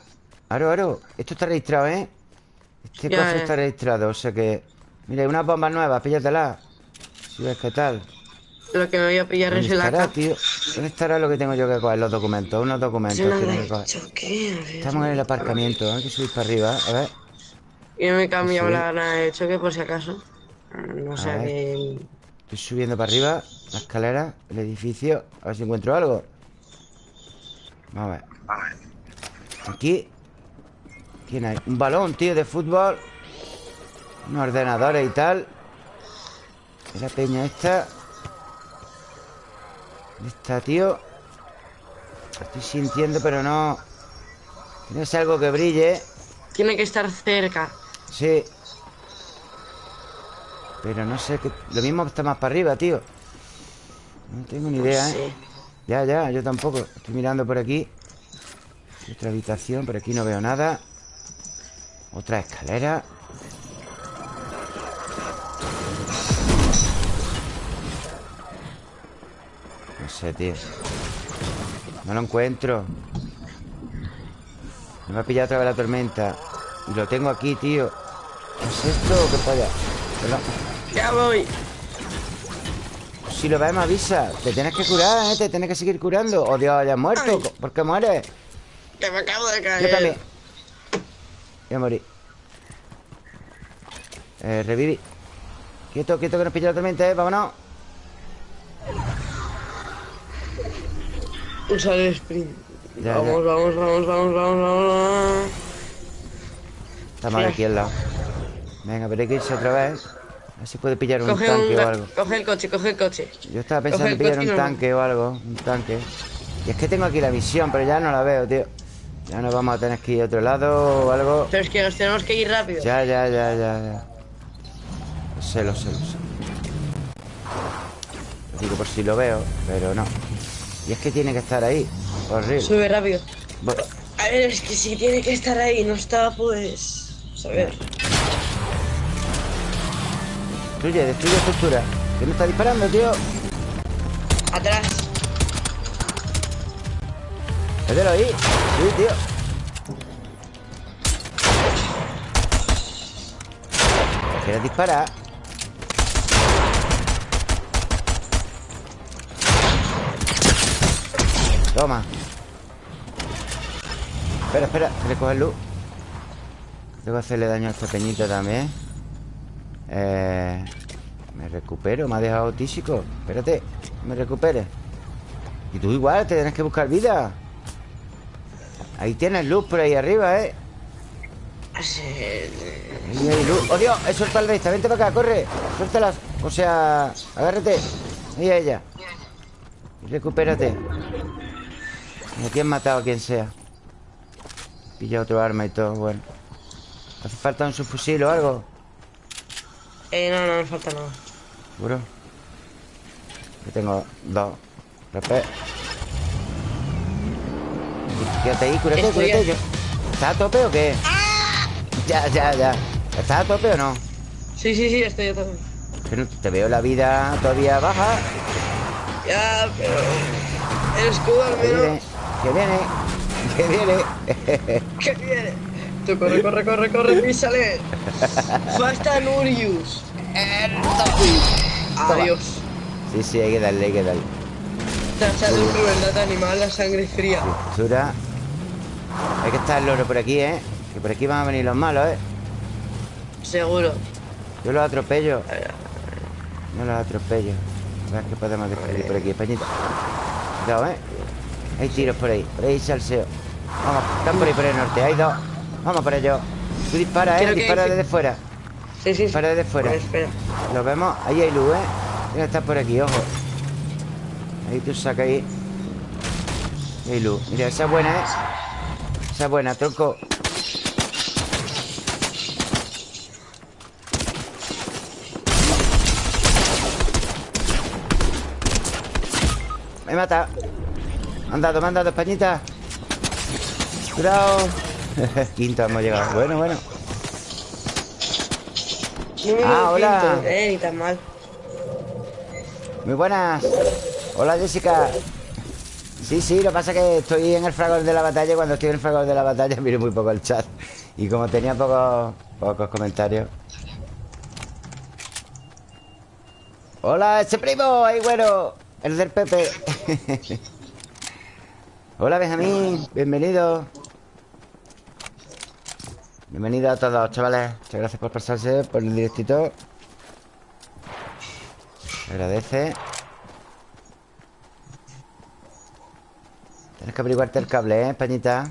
Aro, aro Esto está registrado, ¿eh? Este Ya, cofre ya. está registrado O sea que... Mira, hay unas bombas nuevas Píllatela Si ves qué tal. Lo que me voy a pillar es ¿Dónde el tío? ¿Dónde estará lo que tengo yo que coger? Los documentos Unos documentos me tengo que coger. que... Estamos en el aparcamiento Hay que subir para arriba A ver. Yo me he cambiado la gana de choque por si acaso. No ver. que... Estoy subiendo para arriba La escalera El edificio A ver si encuentro algo. Vamos a ver. Aquí. ¿Quién hay? Un balón, tío, de fútbol Unos ordenadores y tal. ¿Y la peña esta? ¿Dónde está, tío? Estoy sintiendo, pero no. Tiene que ser algo que brille. Tiene que estar cerca. Sí. Pero no sé qué... Lo mismo está más para arriba, tío. No tengo ni idea, ¿eh? Sí. Ya, ya, yo tampoco. Estoy mirando por aquí. Otra habitación, por aquí no veo nada. Otra escalera sé, tío. No lo encuentro. Me va a pillar otra vez la tormenta. Y lo tengo aquí, tío. ¿Qué es esto o qué? Perdón. Ya voy. Si lo ves, me avisa. Te tienes que curar, ¿eh? Te tienes que seguir curando. Oh, Dios, ya has muerto. Ay. ¿Por qué mueres? Que me acabo de caer. Yo también. Voy a morir. Eh, reviví Quieto, quieto que nos pilla la tormenta, ¿eh? Vámonos Usa el sprint. Ya, vamos, vamos, vamos, vamos, vamos, vamos Estamos aquí al lado. Venga, pero hay que irse otra vez. A ver si puede pillar un Coge, tanque un, o algo. coge el coche, coge el coche. Yo estaba pensando en pillar un tanque o algo Un tanque. Y es que tengo aquí la misión, pero ya no la veo, tío. Ya nos vamos a tener que ir a otro lado o algo. Pero es que nos tenemos que ir rápido. Ya, ya, ya, ya, ya. Lo sé, lo sé, lo sé. Lo digo por si lo veo, pero no Y es que tiene que estar ahí. Horrible. Sube rápido. A ver, es que si tiene que estar ahí No está, pues... A ver Destruye, destruye estructura. ¿Qué me está disparando, tío? Atrás. Mételo ahí. Sí, tío. ¿Quieres disparar? Toma. Espera, espera, que le coge luz. Tengo que hacerle daño a este peñito también. Eh... Me recupero, me ha dejado tísico Espérate, me recupere. Y tú igual, te tienes que buscar vida. Ahí tienes luz por ahí arriba, ¿eh? Sí. Ahí hay luz. ¡Oh, Dios! He al bestia Vente para acá, corre. Suéltalas O sea, agárrate. Ahí a ella. Y recupérate aquí han matado a quien sea. Pilla otro arma y todo, bueno. ¿Hace falta un subfusil o algo? Eh, no, no me falta nada. ¿Seguro? Yo tengo dos. Repé Quédate ahí, cúrate, Estoy cúrate yo. ¿Estás a tope o qué? Ya, ya, ya. ¿Estás a tope o no? Sí, sí, sí, estoy yo también Que no te veo la vida todavía baja. Ya, pero... El escudo al menos que viene, que viene. ¿Qué viene? Tú corre, corre, corre, corre, písale. Basta Nurius Adiós. Sí, sí, hay que darle, hay que darle. Tacha de un crueldad animal, la sangre fría. Sura Hay que estar el loro por aquí, ¿eh? Que por aquí van a venir los malos, ¿eh? Seguro. Yo los atropello. No los atropello. A ver qué podemos descubrir por aquí, Españita Cuidado, ¿eh? Hay tiros por ahí. Por ahí salseo Vamos, están por ahí por el norte. Hay dos. Vamos por ellos Tú dispara, ¿eh? Creo que Dispara hay- desde fuera. Sí, sí, sí. Dispara desde fuera. Pues espera. Lo vemos. Ahí hay luz, ¿eh? Tiene que estar por aquí, ojo. Ahí tú saca ahí. Ahí hay luz. Mira, esa es buena, ¿eh? Esa es buena, tronco. Me mata Me han dado, me han dado Españita Cuidado Quinto hemos llegado Bueno, bueno Ah, hola Eh, ni tan mal Muy buenas Hola Jessica Sí, sí, lo que pasa es que estoy en el fragor de la batalla cuando estoy en el fragor de la batalla miro muy poco el chat. Y como tenía pocos, pocos comentarios. ¡Hola, ese primo! ¡Ahí, bueno! El del Pepe. Hola, Benjamín. Bienvenido. Bienvenido a todos, chavales. Muchas gracias por pasarse por el directito. agradece. Tienes que averiguarte el cable, ¿eh, Españita?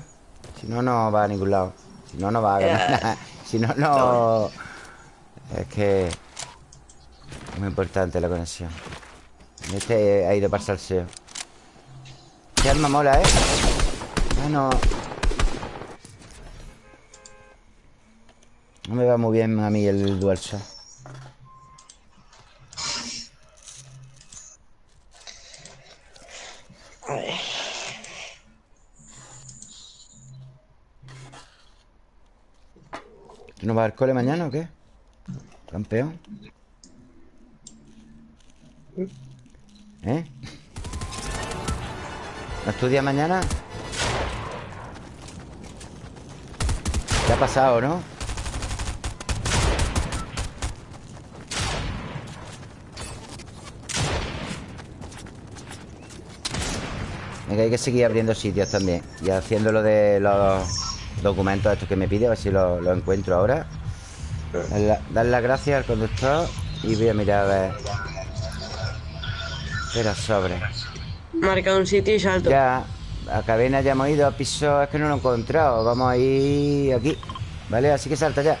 Si no, no va a ningún lado. Si no, no va a ganar. si no, no... Es que... Es muy importante la conexión. Este ha ido para salseo. Qué alma mola, ¿eh? Ah, no. No me va muy bien a mí el DualShock. A ver. ¿No va al cole mañana o qué? Campeón. ¿Eh? ¿No estudia mañana? ¿Qué ha pasado, no? Venga, hay que seguir abriendo sitios también Y haciendo lo de los documentos estos que me pide A ver si lo, encuentro ahora Dar las gracias al conductor Y voy a mirar a ver Espera, sobre Marca un sitio y salto. Ya, a cadena ya hemos ido A piso, es que no lo he encontrado. Vamos a ir aquí Vale, así que salta ya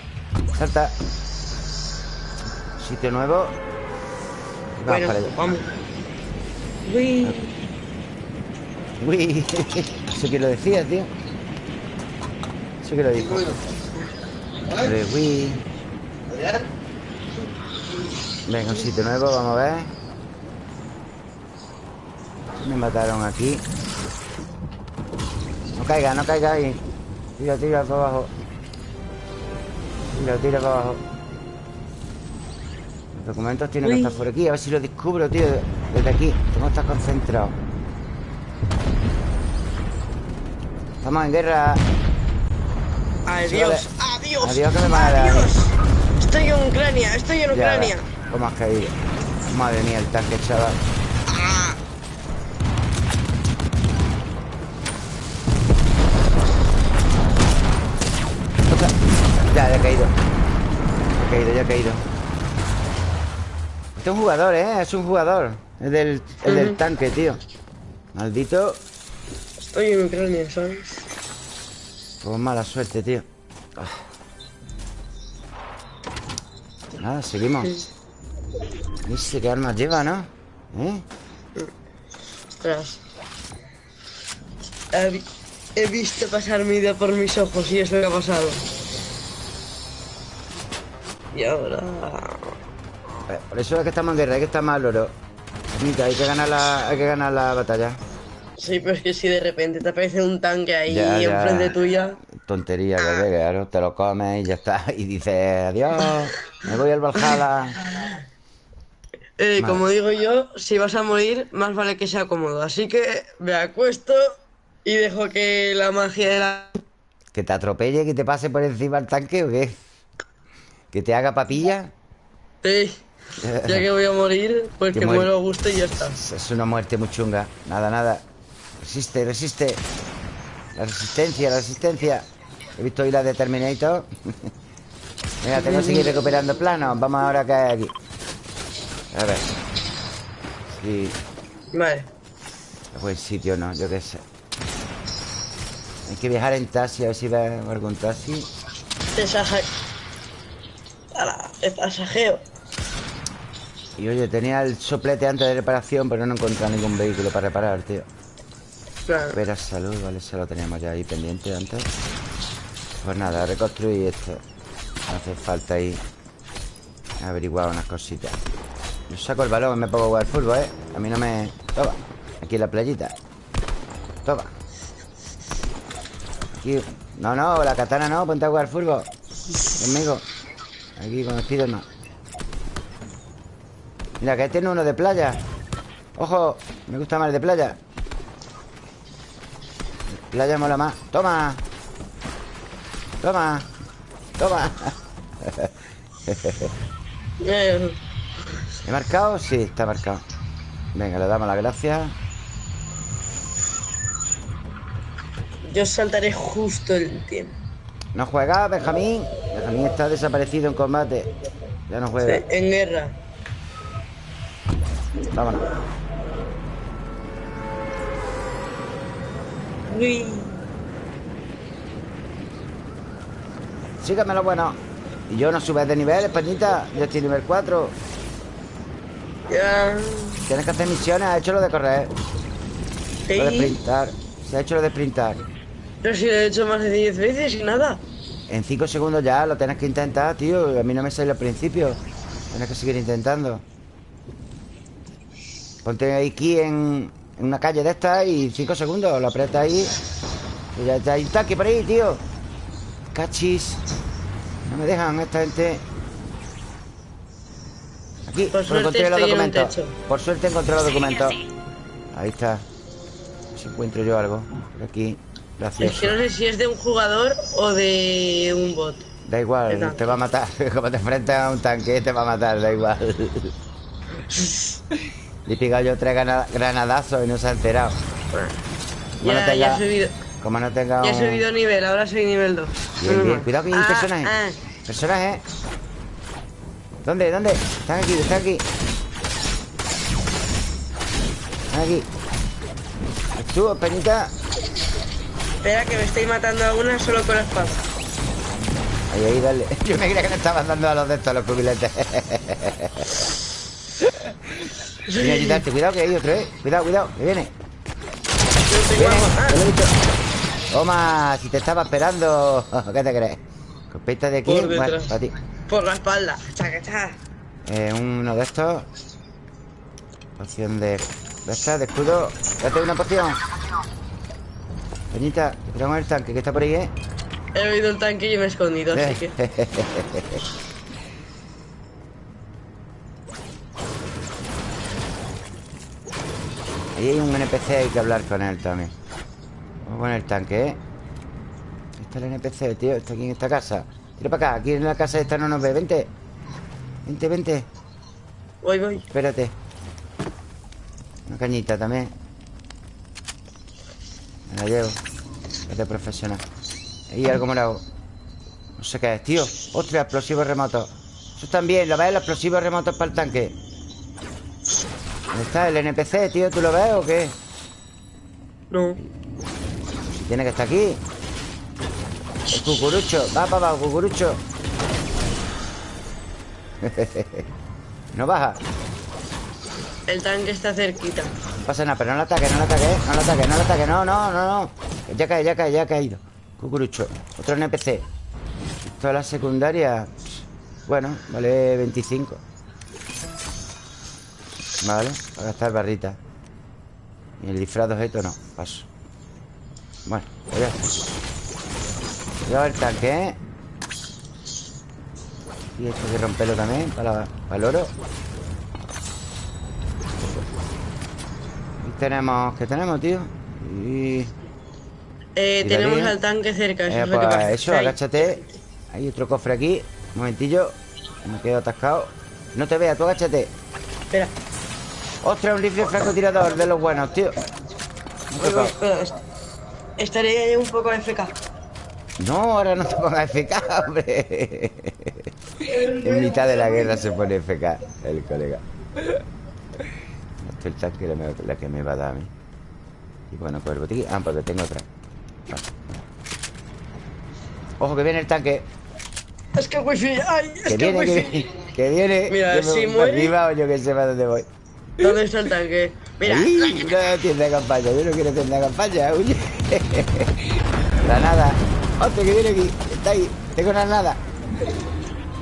Salta. Sitio nuevo. Vamos para allá. Vamos. Uy. Uy, eso que lo decía, tío. Eso que lo dijo. Uy. Venga, un sitio nuevo, vamos a ver. Me mataron aquí. No caiga, no caiga ahí. Tira, tira para abajo. Tira, tira para abajo. Los documentos tienen que estar por aquí. A ver si lo descubro, tío. Desde aquí. Tengo que concentrado. Estamos en guerra. Adiós, adiós. Adiós que me. Adiós. Estoy en Ucrania, estoy en Ucrania. ¿Cómo has caído? Madre mía, el tanque, chaval. He caído. Ya he caído, ya he caído. Este es un jugador, ¿eh? Es un jugador. Es del, el del tanque, tío. Maldito. Estoy en Ucrania, ¿sabes? Pues mala suerte, tío. Ah. Nada, seguimos. Dice qué armas lleva, ¿no? ¿Eh? Ostras. He, visto pasar mi vida por mis ojos y es lo que ha pasado. Por eso es que estamos en guerra, hay que estar mal, oro. Mira, hay que ganar la, hay que ganar la batalla. Sí, pero es que si de repente te aparece un tanque ahí enfrente tuya. Tontería, que ah. claro, te lo comes y ya está. Y dices, adiós, me voy al Valhalla. Eh, como digo yo, si vas a morir, más vale que sea cómodo. Así que me acuesto y dejo que la magia de la. ¿Que te atropelle, que te pase por encima el tanque o qué? ¿Que te haga papilla? Sí. Ya que voy a morir, pues que, muero a gusto y ya está. Es una muerte muy chunga. Nada, nada. Resiste, resiste La resistencia, la resistencia He visto hoy la de Terminator Venga, tengo que seguir recuperando planos Vamos ahora a caer aquí A ver Sí Vale Buen sitio, ¿no? Yo qué sé Hay que viajar en taxi A ver si ve algún taxi El pasajeo. Y oye, tenía el soplete antes de reparación Pero no he encontrado ningún vehículo para reparar, tío. Espera salud, vale, se lo teníamos ya ahí pendiente antes. Pues nada, reconstruir esto. No hace falta ahí Averiguar unas cositas. Yo saco el balón y me pongo a jugar fútbol, ¿eh? A mí no me... Toma, Aquí en la playita. Toma. Aquí No, no, la katana no Ponte a jugar furbo Conmigo Aquí con Spiderman Mira, que tiene uno de playa. Ojo, me gusta más el de playa. Playa mola más. Toma. Toma. Toma. ¿He marcado? Sí, está marcado. Venga, le damos las gracias. Yo saltaré justo el tiempo ¿No juega, Benjamín? Benjamín está desaparecido en combate. Ya no juega. Sí, en guerra. Vámonos. Uy. Sígueme lo bueno. Y yo no subes de nivel, Españita. Yo estoy nivel 4 Ya. Tienes que hacer misiones. Ha hecho lo de correr. Lo de sprintar. Se ha hecho lo de sprintar Pero si lo he hecho más de 10 veces y nada. En 5 segundos ya Lo tienes que intentar, tío. A mí no me sale al principio. Tienes que seguir intentando. Ponte aquí en, en una calle de estas Y 5 segundos Lo aprietas ahí. Y ya está Hay un tanque por ahí, tío. Cachis. No me dejan esta gente. Aquí Por suerte encontré los en documentos. Por suerte encontré los documentos. Ahí está. Si encuentro yo algo. Por aquí Es que no sé si es de un jugador o de un bot Da igual, te va a matar. Como te enfrentas a un tanque, te va a matar, da igual. Le he pegado yo tres granadazos y no se ha enterado. Como no tenga- ya he subido Como no tenga Ya he un- subido nivel, ahora soy nivel 2 Bien, bien. Cuidado que hay Ah, personaje. ah. Personaje. ¿Dónde? ¿Dónde? Están aquí, están aquí. Están aquí. Tú, Peñita. Espera que me estoy matando a una solo con la espada Ahí, ahí, dale. Yo me creía que le estaban dando a los de estos, a los cubiletes. Viene a ayudarte. Cuidado que hay otro, eh. Cuidado, cuidado, que viene. Viene, ah. Toma, si te estaba esperando. ¿Qué te crees? Copeta de aquí. Por Bueno, detrás. para ti. Por la espalda Chaca, chaca. Eh, uno de estos. Poción de. ¿De estas? De escudo. Date una poción. Peñita, cuidado con el tanque que está por ahí, eh. He oído el tanque y me he escondido Así que Ahí hay un NPC, hay que hablar con él también. Vamos con el tanque, ¿eh? Está el NPC, tío. Está aquí en esta casa. Tira para acá. Aquí en la casa esta no nos ve. Vente. Vente, vente. Voy, voy Espérate. Una cañita también. Me la llevo. Es de profesional. Ahí algo morado. No sé qué es, tío. Ostras, explosivos remotos. Eso también, ¿lo ves? Los explosivos remotos para el tanque. ¿Dónde está el NPC, tío? ¿Tú lo ves o qué? No tiene que estar aquí. El cucurucho. Va, va, va, cucurucho. no baja. El tanque está cerquita pasa nada, pero no lo ataque, no lo ataque, no lo ataque, no lo ataque, no, no, no, no. Ya cae, ya cae, ya ha caído. Cucurucho. Otro NPC. Toda la secundaria. Bueno, vale 25. Vale, para gastar barrita. Y el disfraz de objeto no, paso. Bueno, pues ya está. Cuidado el tanque, ¿eh? Y esto hay que romperlo también para, para el oro. Tenemos... ¿Qué tenemos, tío? Y... eh, Tenemos al tanque cerca Eso Eh, es lo que pasa. eso, Ahí. agáchate. Hay otro cofre aquí. Un momentillo. Me quedo atascado. No te veas, tú agáchate. Espera. Ostras, un rifle francotirador de los buenos, tío. Voy, espera, Estaré un poco FK No, ahora no te pongas FK, hombre. En mitad de la guerra se pone FK El colega el tanque la, que me va a dar a mí Y bueno, pues el botiquín Ah, porque tengo otra Vale. Ojo que viene el tanque Es que wifi Ay, es Que que, viene, que viene, que viene. Mira, Yo si muere- arriba o yo que sé para dónde voy. ¿Dónde está el tanque? Mira una tienda de campaña. Yo no quiero tienda de campaña, huye. Granada. Otro que viene aquí. Está ahí. Tengo granada.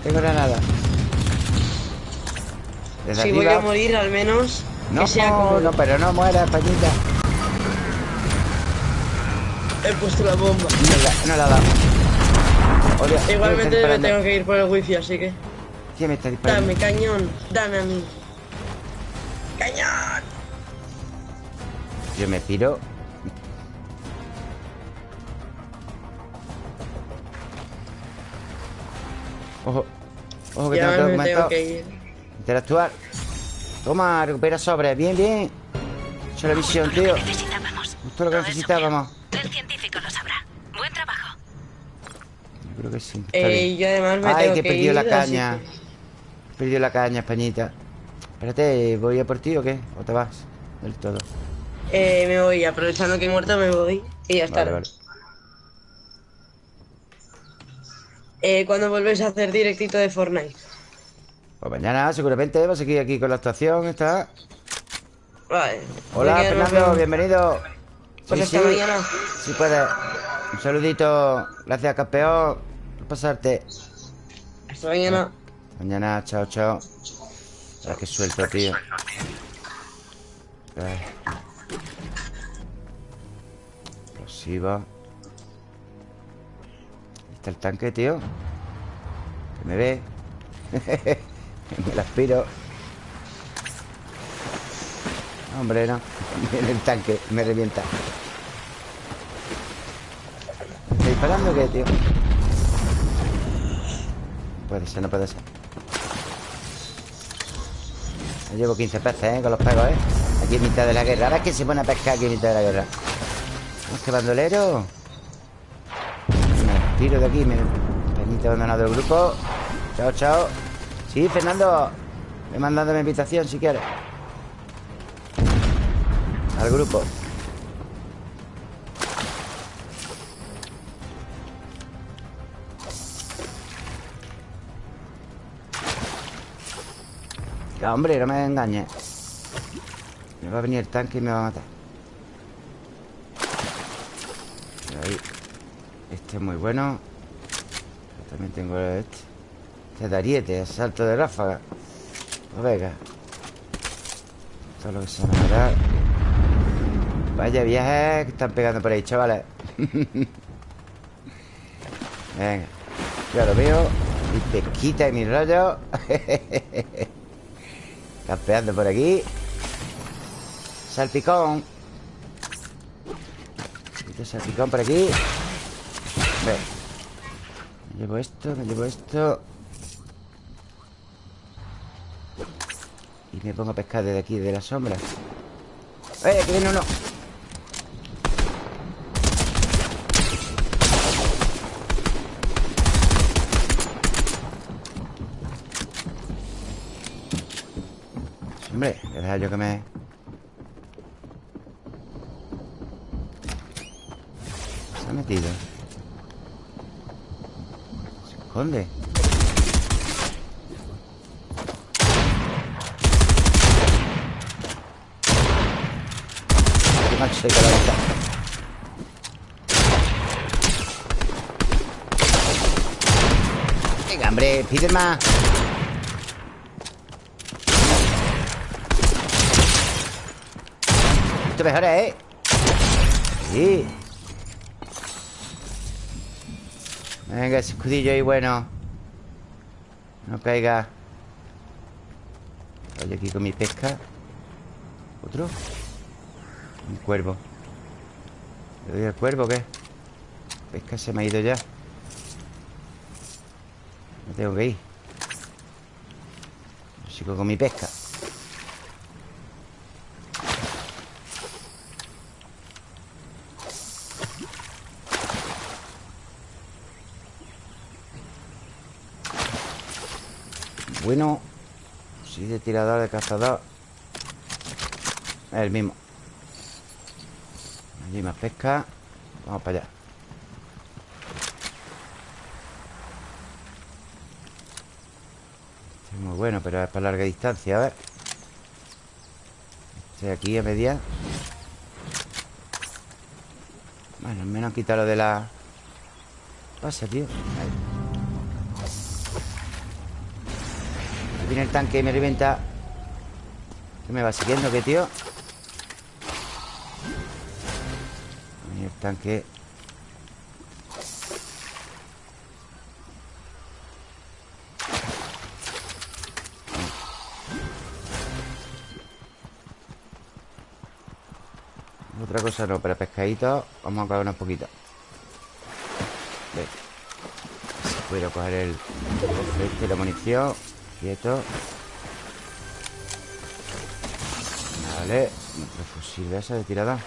Tengo granada. Desde Si voy a morir al menos No, que sea no, pero no muera, Españita. He puesto la bomba. No la, no la ha dado. Oye, ¿quién me Igualmente me tengo que ir por el wifi, así que. ¿Quién me está disparando? Dame, cañón. Dame a mí. ¡Cañón! Yo me piro. Ojo. Ojo que Ya tengo que me aumentar. tengo que ir. Interactuar. Toma, recupera sobre. Bien, bien. Hecho la lo tío. que necesitábamos. Justo lo que Todo necesitábamos. El científico lo sabrá. Buen trabajo. Yo creo que sí. Eh, yo además me Ay, tengo que he ir. la caña. que- Perdió la caña, Españita. Espérate, ¿voy a por ti o qué? ¿O te vas? Del todo. Eh, me voy, aprovechando que he muerto, me voy. Y ya está. Vale, vale. Eh, ¿Cuándo vuelves a hacer directito de Fortnite? Pues mañana seguramente vas a seguir aquí con la actuación. Está. Vale. Hola, Fernando, bienvenido. Pues Sí, sí. mañana. Sí puedes. Un saludito. Gracias, campeón. Por pasarte. Hasta mañana. Mañana, chao, chao. Ahora que suelto, tío. Explosiva. Ahí está el tanque, tío. Que me ve. me la aspiro. Hombre, no. Viene el tanque. Me revienta. ¿Está disparando o qué, tío? Puede ser, no puede ser. Ya llevo 15 peces, ¿eh? Con los pegos, ¿eh? Aquí en mitad de la guerra. Ahora es que se pone a pescar aquí en mitad de la guerra. ¿Vamos que bandolero? Me tiro de aquí. Me permite abandonado el grupo. Chao, chao. Sí, Fernando. Me mandando mi invitación si quieres. Al grupo. Ya, hombre, no me engañes. Me va a venir el tanque y me va a matar. Ahí. Este es muy bueno. También tengo este. De ariete, asalto de ráfaga. Pues venga. Todo lo que se me. Vaya viajes que están pegando por ahí, chavales. venga. Ya lo veo. Y pesquita y mi rollo. Campeando por aquí Salpicón salpicón por aquí Ve. Me llevo esto, me llevo esto Y me pongo a pescar desde aquí, de la sombra. ¡Eh, que viene uno! Hombre, voy a dejar yo que me... Se ha metido Se esconde Macho se ahorita. Venga, hombre, pide más Esto mejora, ¿eh? Sí Venga, ese escudillo ahí bueno No caiga Voy aquí con mi pesca ¿Otro? Un cuervo. ¿Le doy al cuervo o qué? Pesca se me ha ido ya. Me tengo que ir. Sigo con mi pesca. Bueno Sí, de tirador, de cazador Es el mismo Allí más pesca. Vamos para allá. Este es muy bueno, pero es para larga distancia A ver. Este aquí a media. Bueno, al menos quita lo de la Pasa, tío. Ahí. Viene el tanque y me revienta ¿Qué me va siguiendo, qué tío? Ahí el tanque Otra cosa no, pero pescadito Vamos a coger un poquito. Ve Si puedo coger el este, la munición Quieto Vale Otro fusil de esa de tirada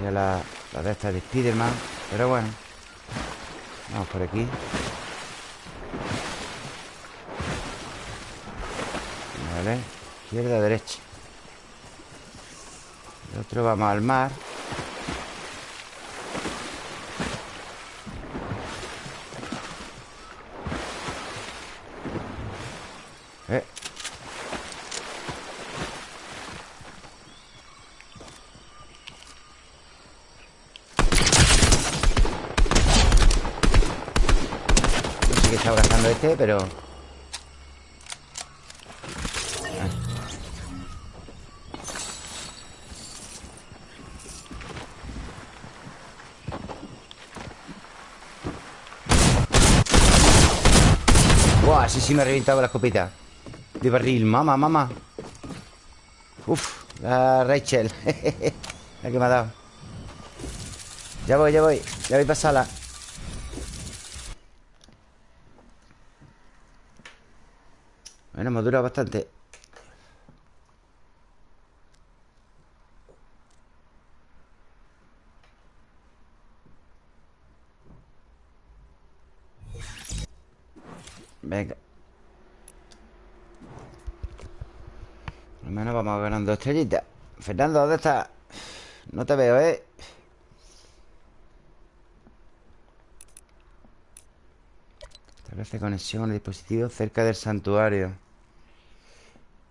Mira la, la de esta de Spiderman Pero bueno. Vamos por aquí. Vale. Izquierda, derecha. El otro vamos al mar pero... Buah, así sí me ha reventado la escopeta. De barril, mamá, mamá. Uf, la Rachel. La que me ha dado. Ya voy, ya voy Ya voy para sala Bueno, hemos durado bastante Venga Al menos vamos ganando estrellitas Fernando, ¿dónde estás? No te veo, ¿eh? Establece conexión al dispositivo cerca del santuario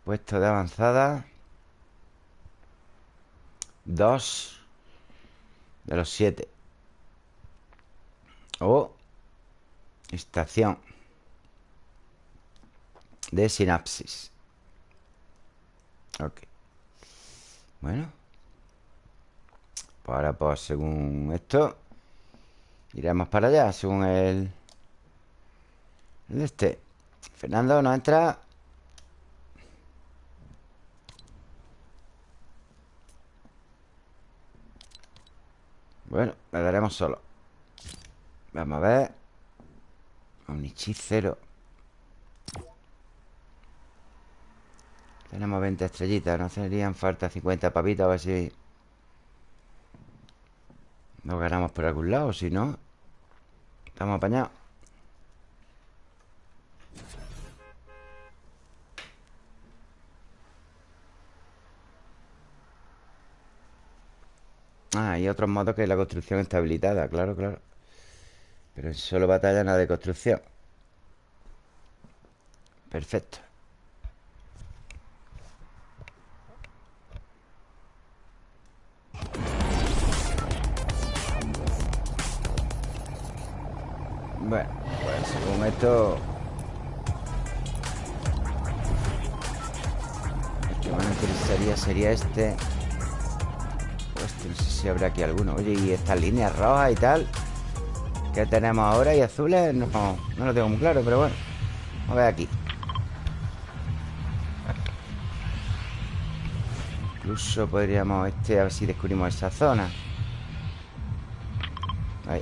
Puesto de avanzada. Dos De los siete. O Estación De sinapsis. Ok. Bueno. Pues ahora pues según esto Iremos para allá Según el Este. Fernando no entra Bueno, le daremos solo. Vamos a ver. Un hechicero Tenemos 20 estrellitas No serían falta 50 papitas A ver si Nos ganamos por algún lado Si no Estamos apañados Ah, hay otros modos que la construcción está habilitada Claro, claro. Pero en solo batalla nada de construcción. Perfecto. Bueno, pues según esto El que más interesaría sería este no sé si habrá aquí alguno. Oye, y estas líneas rojas y tal ¿Qué tenemos ahora? ¿Y azules? No, no lo tengo muy claro, pero bueno Vamos a ver aquí. Incluso podríamos este A ver si descubrimos esa zona. Ahí.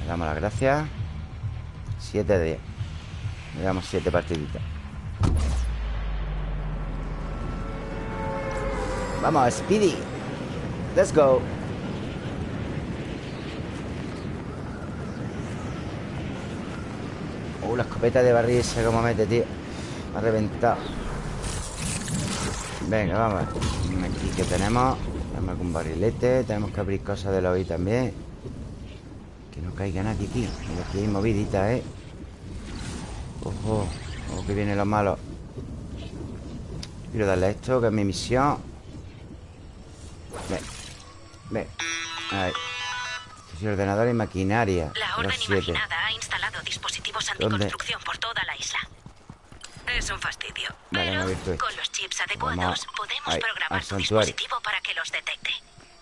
Le damos las gracias. 7 de 10 Le damos 7 partiditas. Vamos, Speedy Let's go. Uh, la escopeta de barril esa como mete, tío. Me ha reventado. Venga, vamos. Aquí que tenemos. Tenemos algún barrilete. Tenemos que abrir cosas de la OI también. Que no caiga nadie aquí Aquí hay movidita, ¿eh? Ojo Ojo que vienen los malos Quiero darle esto, que es mi misión. Ven. Ven. Ahí. Este ordenador y maquinaria. La orden imaginada ha instalado dispositivos anticonstrucción por toda la isla. Es un fastidio. Pero con los chips adecuados podemos programar tu dispositivo para que los detecte.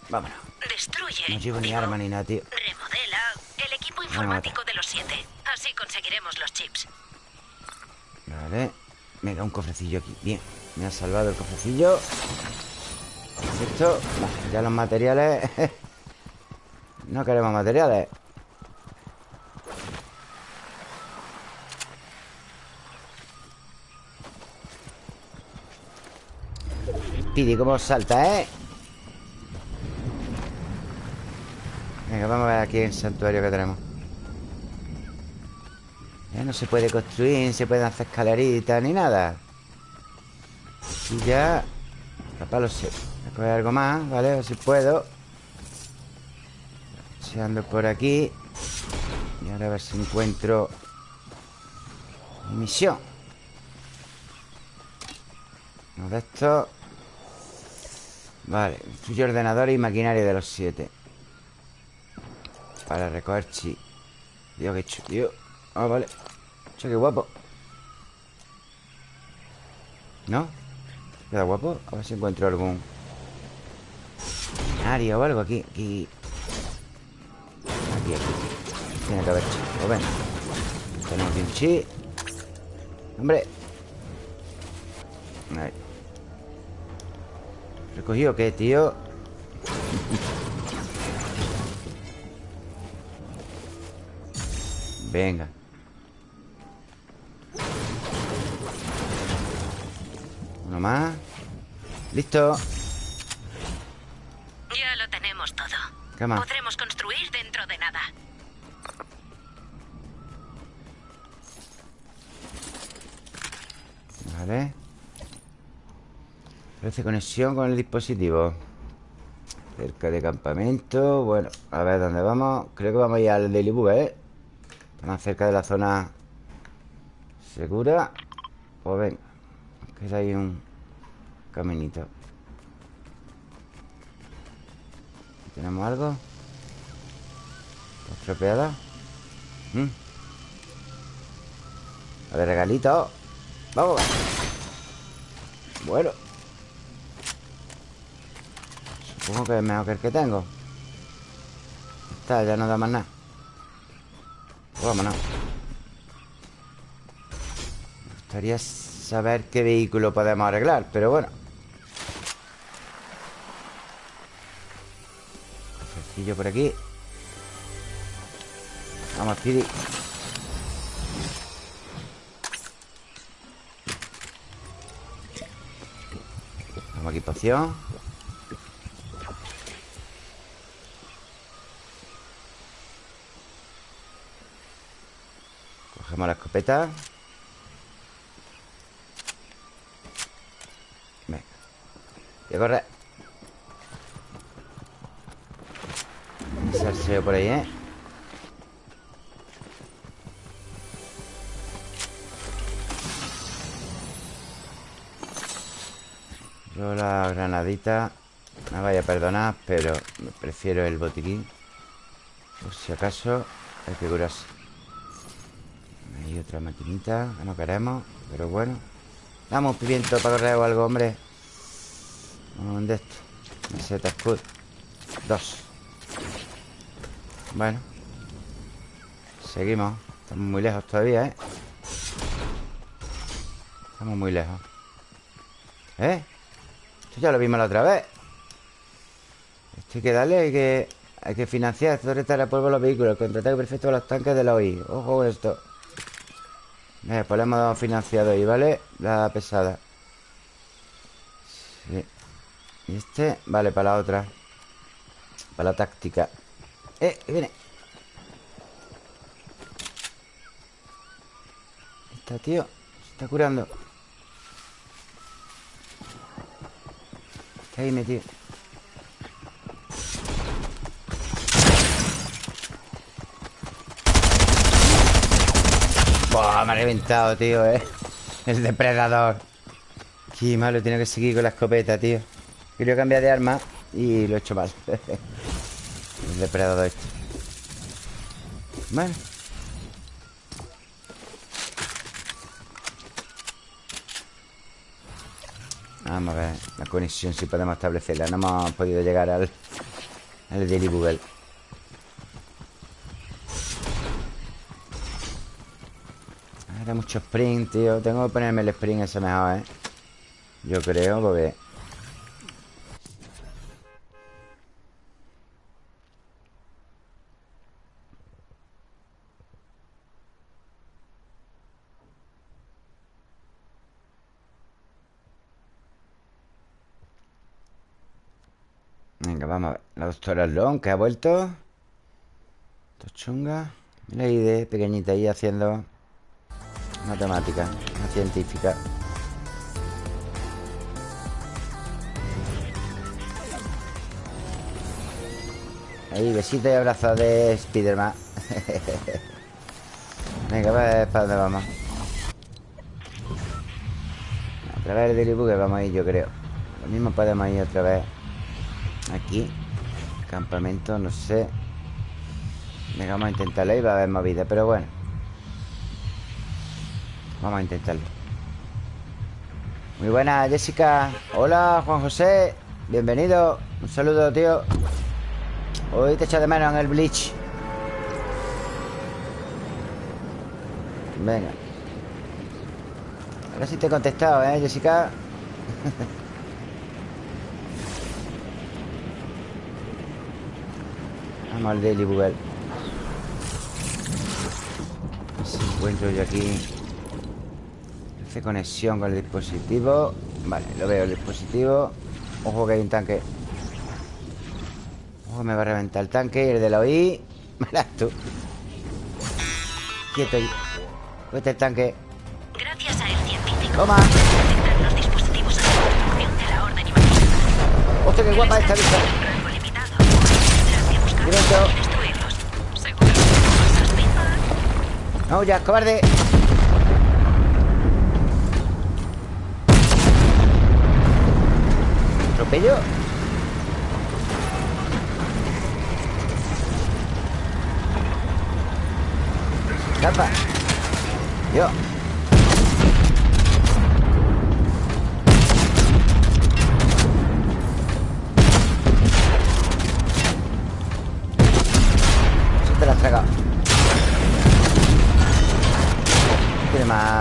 Vámonos. Destruye. No llevo ni arma ni nada, tío. Remodela el equipo informático de los siete. Así conseguiremos los chips. Vale. Venga, un cofrecillo aquí. Bien. Me ha salvado el cofrecillo. Esto. ya los materiales. no queremos materiales. Pidi, cómo salta, ¿eh? Venga, vamos a ver aquí el santuario que tenemos Ya no se puede construir, no se pueden hacer escaleritas ni nada Y ya Capaz lo sé Voy a coger algo más, ¿vale? A ver si puedo. Ando por aquí. Y ahora a ver si encuentro Mi misión Uno de estos Vale, suyo ordenador y maquinaria de los siete. Para recoger chi. Dios, qué chulo, Ah, vale. Che, qué guapo. ¿No? ¿Queda guapo? A ver si encuentro algún Área o algo aquí Aquí. Aquí, aquí. Tiene que haber chi O ven Tenemos un chi. Hombre. Ahí ¿Recogido qué, tío? Venga. Uno más. Listo tenemos todo. ¿Qué más? Podremos construir dentro de nada. Vale. Parece conexión con el dispositivo. Cerca de campamento. Bueno, a ver dónde vamos. Creo que vamos a ir al Daily Bug, ¿eh? Más cerca de la zona Segura. Pues ven Queda ahí un caminito ¿Tenemos algo? ¿Estropeada? ¿Mm? A ver, regalito. Vamos. Bueno. Supongo que es mejor que el que tengo. Está, ya no da más nada. Pues Vámonos. Me gustaría saber qué vehículo podemos arreglar Pero bueno Sencillo por aquí. Vamos, Pidi Vamos aquí, poción la escopeta. Venga. Voy a Salseo por ahí, ¿eh? Yo la granadita Me vaya a perdonar Pero prefiero el botiquín. Por si acaso Hay que curarse. Hay otra maquinita que no queremos Pero bueno. Damos pimiento para correr o algo, hombre. ¿Dónde esto? Meseta Scud Dos Bueno. Seguimos. Estamos muy lejos todavía, ¿eh? Estamos muy lejos. ¿Eh? Esto ya lo vimos la otra vez. Esto hay que darle Hay que, hay que financiar Esto resta el polvo los vehículos Contraataque perfecto de los tanques de la OI Ojo con esto. Eh, pues le hemos dado financiado ahí, ¿vale? La pesada. Sí. Y este, vale, para la otra. Para la táctica Eh, viene. Está, tío Se está curando. Está ahí metido. Buah, me ha reventado, tío, eh. El depredador. Qué malo, tiene que seguir con la escopeta, tío. Quería cambiar de arma Y lo he hecho mal depredador este Bueno Vamos a ver la conexión si podemos establecerla. No hemos podido llegar al, al Daily Google. Ahora mucho sprint, tío. Tengo que ponerme el sprint ese mejor, ¿eh? Yo creo, porque... Venga, vamos a ver La doctora Long, que ha vuelto Tochunga ahí de pequeñita ahí haciendo Matemática, una científica. Ahí, besito y abrazo de Spiderman. Venga, ver ¿para dónde vamos? Otra vez el que vamos a ir, yo creo. Lo mismo podemos ir otra vez Aquí Campamento, no sé. Venga, vamos a intentarlo Ahí va a haber movida, pero bueno. Vamos a intentarlo. Muy buena, Jessica. Hola, Juan José. Bienvenido. Un saludo, tío. Hoy te echa de menos en el Bleach. Venga. Ahora sí te he contestado, ¿eh, Jessica? Vamos al Daily Google Si encuentro yo aquí Hace conexión con el dispositivo Vale, lo veo el dispositivo Ojo que hay un tanque me va a reventar el tanque y el de la OI. Verás tú. Quieto ahí. Vete el tanque. Gracias a el científico. Toma. Los dispositivos a de la orden y Hostia, qué guapa esta vista. No, ya, cobarde. ¿Atropello? Escapa. Yo.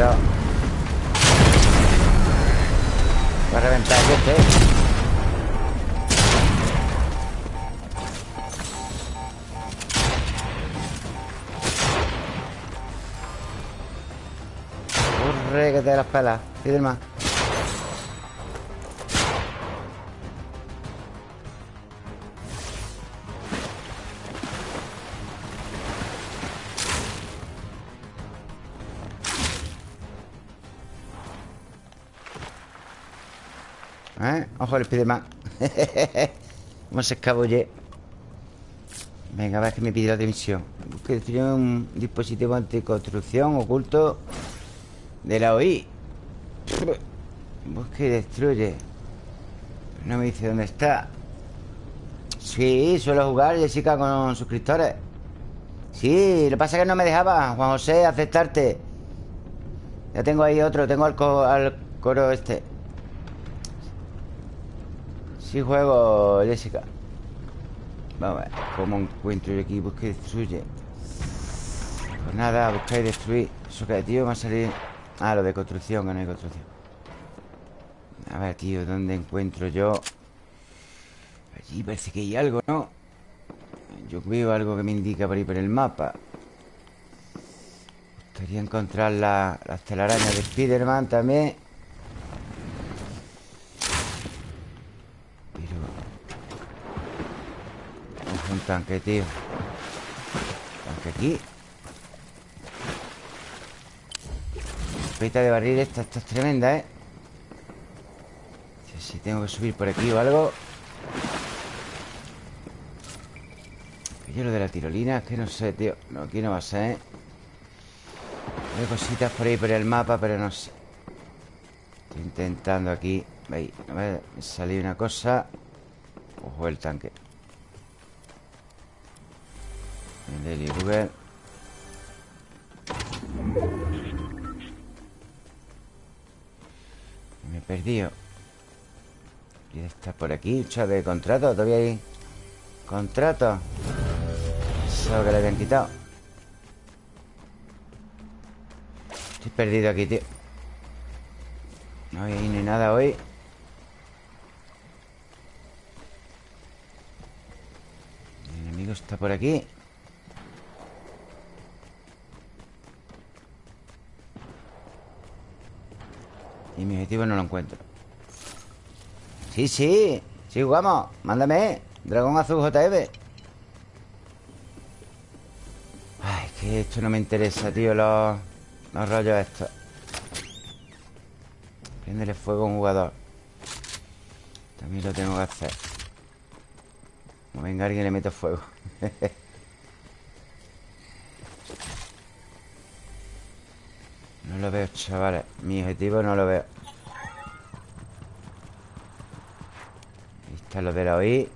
Cuidado. Va a reventar este. Corre que te las pelas Pide Ojo el Spiderman ¿Cómo se escabulle? Venga, a ver que me pide la dimisión. Busque destruir un dispositivo anticonstrucción oculto de la OI Busque y destruye. No me dice dónde está. Sí, suelo jugar Jessica con suscriptores. Sí, lo que pasa es que no me dejaba Juan José, aceptarte. Ya tengo ahí otro Tengo al, al coro este Sí juego, Jessica Vamos a ver ¿Cómo encuentro el equipo que destruye? Pues nada, buscar y destruir Eso que, tío, me a salir Ah, lo de construcción, que no hay construcción A ver, tío, ¿dónde encuentro yo? Allí parece que hay algo, ¿no? Yo veo algo que me indica por ahí por el mapa Gustaría encontrar la, las telarañas de Spiderman también tanque, tío. Tanque aquí. Pita de barril esta, esta es tremenda, ¿eh? tengo que subir por aquí o algo. Yo lo de la tirolina es que no sé, tío. No, aquí no va a ser, ¿eh? Hay cositas por ahí por el mapa, pero no sé. Estoy intentando aquí. Ahí, a ver, me salió una cosa. Ojo el tanque Daily Google Me he perdido. Y está por aquí, chat de contrato Todavía hay contrato Eso que le habían quitado. Estoy perdido aquí, tío. No hay ni nada hoy. El enemigo está por aquí Y mi objetivo no lo encuentro. Sí, sí Sí, jugamos. Mándame Dragón azul JF Ay, es que esto no me interesa, tío Los, los rollos estos. Prendele fuego a un jugador. También lo tengo que hacer. Como venga alguien le meto fuego No lo veo, chavales Mi objetivo no lo veo. Ahí está lo de la OI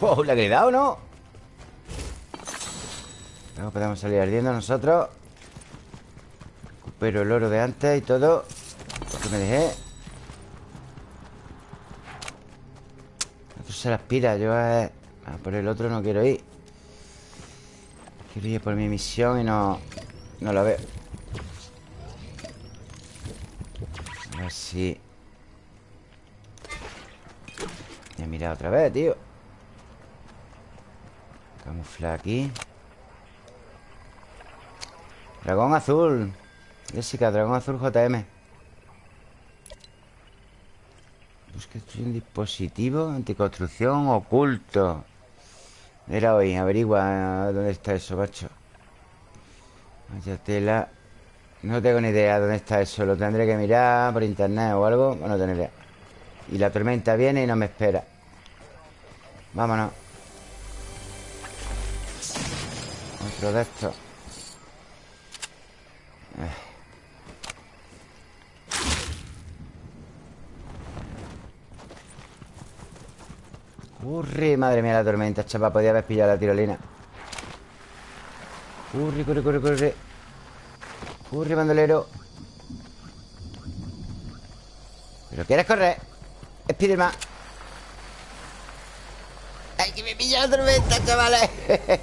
Oh, ¿le ha quedado, no? No podemos salir ardiendo nosotros. Recupero el oro de antes y todo. Lo me dejé. Otro se las pira Yo a... por el otro no quiero ir Quiero ir por mi misión y no... No la veo. A ver si... Mirado otra vez, tío. Camufla aquí. Dragón azul. Jessica, dragón azul JM Busca un dispositivo Anticonstrucción oculto Era hoy, averigua dónde está eso, macho. Vaya tela. No tengo ni idea dónde está eso. Lo tendré que mirar por internet o algo. Bueno, tener idea Y la tormenta viene y no me espera. Vámonos. Otro de estos Corre, madre mía la tormenta, chapa Podía haber pillado la tirolina. Corre, corre, corre, corre. Corre, bandolero. ¿Pero quieres correr? Spiderman. ¡Ay, que me pilla la tormenta, chavales!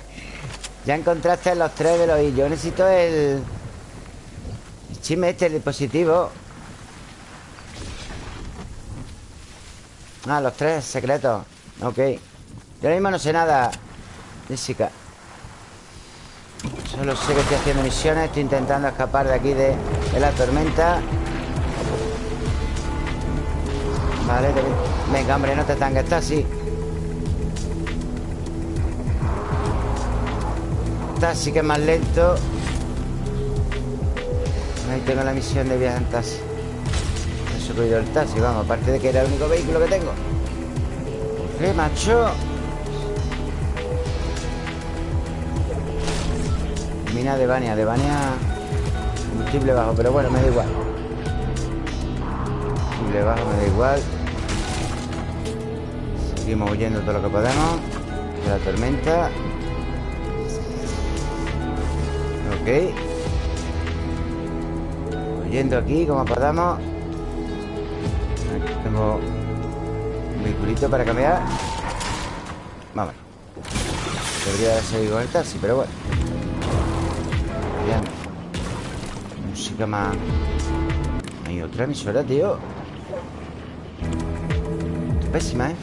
ya encontraste los tres de los y Yo necesito el... El chisme este, el dispositivo. Ah, los tres secretos Ok. Yo ahora mismo no sé nada Jessica Solo sé que estoy haciendo misiones Estoy intentando escapar de aquí de, la tormenta. Vale, venga, hombre, no te tanques, está así. Taxi que es más lento. Ahí tengo la misión de viaje en taxi. He subido el taxi, vamos Aparte de que era el único vehículo que tengo ¡Eh, macho! Mina de Bania De Bania Combustible bajo, pero bueno, me da igual. Combustible bajo, me da igual. Seguimos huyendo todo lo que podemos. De la tormenta. Ok. Huyendo aquí como podamos. Aquí tengo vehiculito para cambiar Vámonos Debería seguido con el taxi, pero bueno. Bien. Música más. Hay otra emisora, tío. Pésima, ¿eh?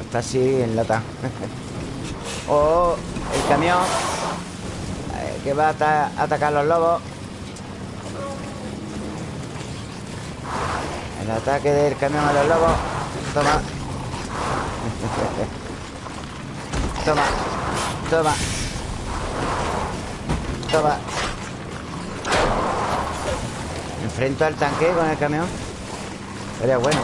Está así en lata. Oh, el camión. Eh, Que va a atacar los lobos El ataque del camión a los lobos. Toma. Toma. Toma. Toma. Enfrento al tanque con el camión. Sería bueno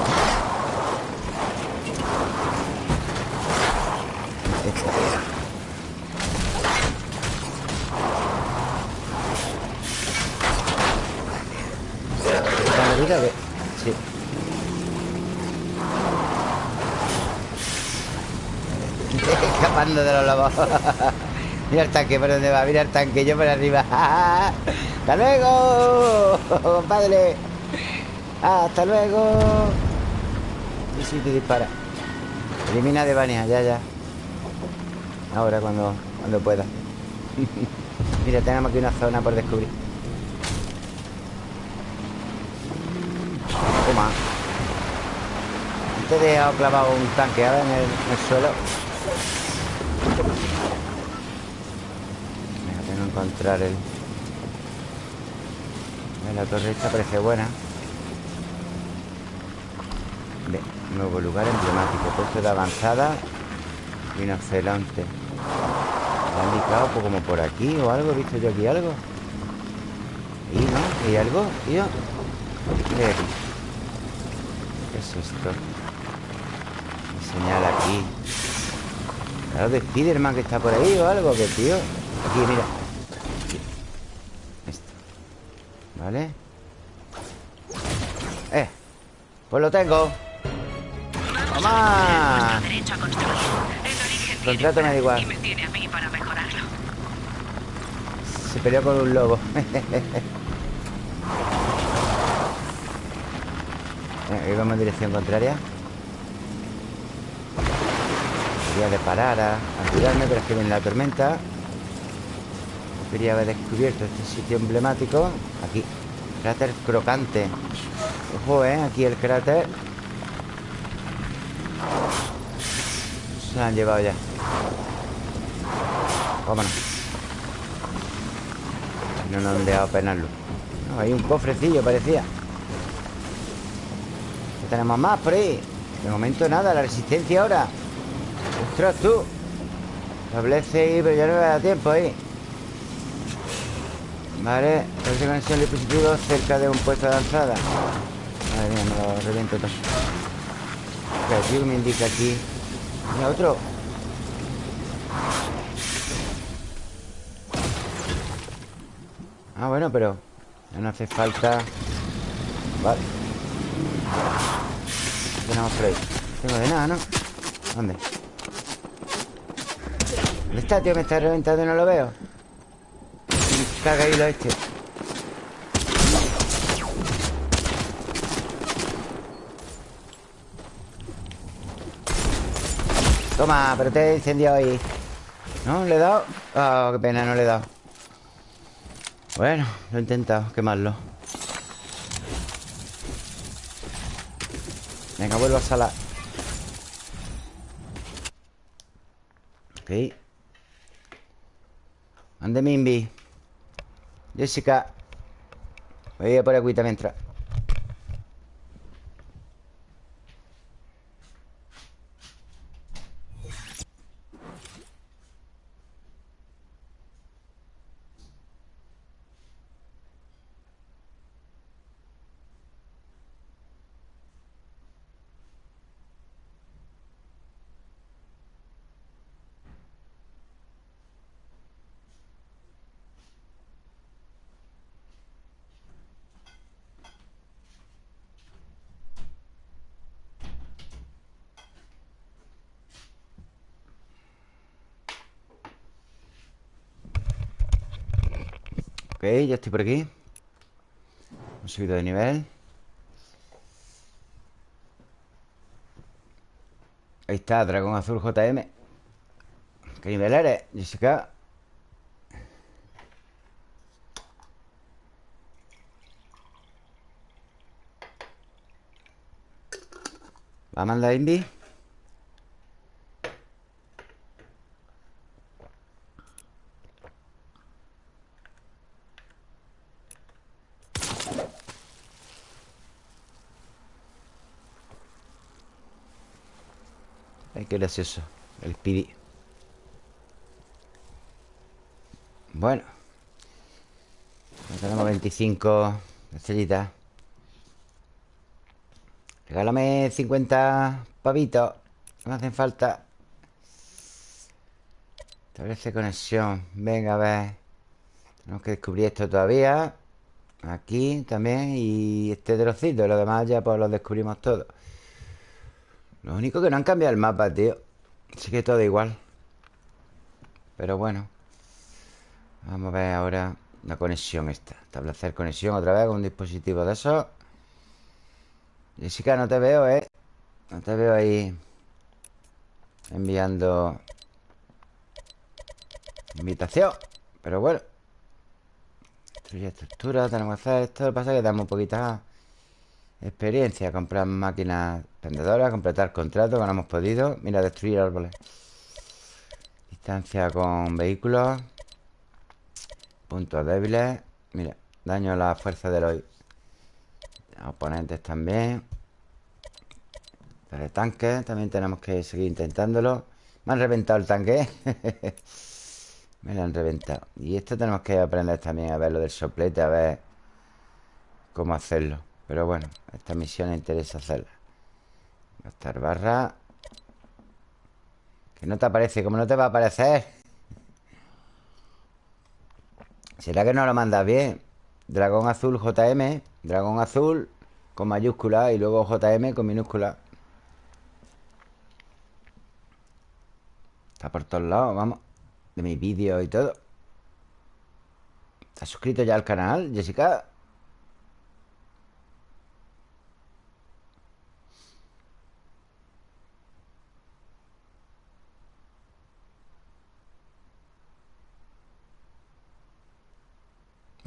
vida que... Sí Escapando de los lobos. Mira el tanque por dónde va Mira el tanque, yo por arriba. ¡Hasta luego! Compadre ¡Hasta luego! Y si te dispara. Elimina de Bania, ya, ya. Ahora cuando, cuando pueda. Mira, tenemos aquí una zona por descubrir. Toma. Te he dejado clavado un tanque ahora en el, en el suelo La torre esta parece buena nuevo lugar emblemático Puesto de avanzada Rinoceronte ¿Me han indicado pues, como por aquí o algo? ¿He visto yo aquí algo? ¿Y no? ¿Hay algo, tío? ¿Qué es esto? Me señala aquí Claro, de Spiderman que está por ahí o algo Que tío Aquí, mira Esto ¿Vale? Eh Pues lo tengo. ¡Toma! Contrato me da igual. Se peleó con un lobo. Aquí vamos en dirección contraria. Quería parar a, ayudarme Pero es que viene la tormenta Quería haber descubierto este sitio emblemático. Aquí Cráter crocante. Ojo, eh, aquí el cráter. Se han llevado ya. Vámonos. No nos han dejado penarlo. No, Hay un cofrecillo, parecía. ¿Qué tenemos más por ahí? De momento nada, la resistencia ahora. Ostras, tú. Establece ahí, pero ya no me da tiempo ahí Vale Establece conexión dispositivo cerca de un puesto de lanzada Madre mía, me lo reviento todo ¿Qué me indica aquí? Mira, otro Ah, bueno, pero Ya no hace falta Vale ¿Qué tenemos por ahí? Tengo de nada, ¿no? ¿Dónde? ¿Dónde está, tío? Me está reventando y no lo veo Ahí lo este Toma, pero te he incendiado ahí. ¿No? ¿Le he dado? Oh, qué pena, no le he dado. Bueno, lo he intentado quemarlo Venga, vuelvo a sala Ok. Ande Mimbi Jessica Voy a ir por aquí mientras ya estoy por aquí Hemos subido de nivel Ahí está, Dragón Azul JM ¿Qué nivel eres, Jessica? ¿Va a mandar Indy? El Speedy Bueno Tenemos 25 estrellitas Regálame 50 pavitos. Me hacen falta. Establece conexión. Venga, a ver. Tenemos que descubrir esto todavía. Aquí también. Y este trocito. Lo demás ya pues lo descubrimos todo. Lo único que no han cambiado el mapa, tío. Así que todo igual. Pero bueno. Vamos a ver ahora la conexión esta. Establecer conexión otra vez con un dispositivo de esos. Jessica, no te veo, ¿eh? No te veo ahí enviando invitación. Pero bueno. Destruye estructura, tenemos que hacer esto. Lo que pasa es que damos un poquita experiencia. Comprar máquinas vendedoras, completar contratos que no hemos podido. Mira, destruir árboles. Distancia con vehículos. Puntos débiles. Mira, daño a la fuerza de los oponentes también. De tanques, también tenemos que seguir intentándolo. Me han reventado el tanque. Me lo han reventado. Y esto tenemos que aprender también a ver lo del soplete, a ver cómo hacerlo. Pero bueno, esta misión interesa hacerla. Gastar barra. Que no te aparece, como no te va a aparecer. ¿Será que no lo mandas bien? Dragón azul JM. Dragón azul con mayúscula y luego JM con minúscula. Está por todos lados, vamos. De mis vídeos y todo. ¿Estás suscrito ya al canal, Jessica?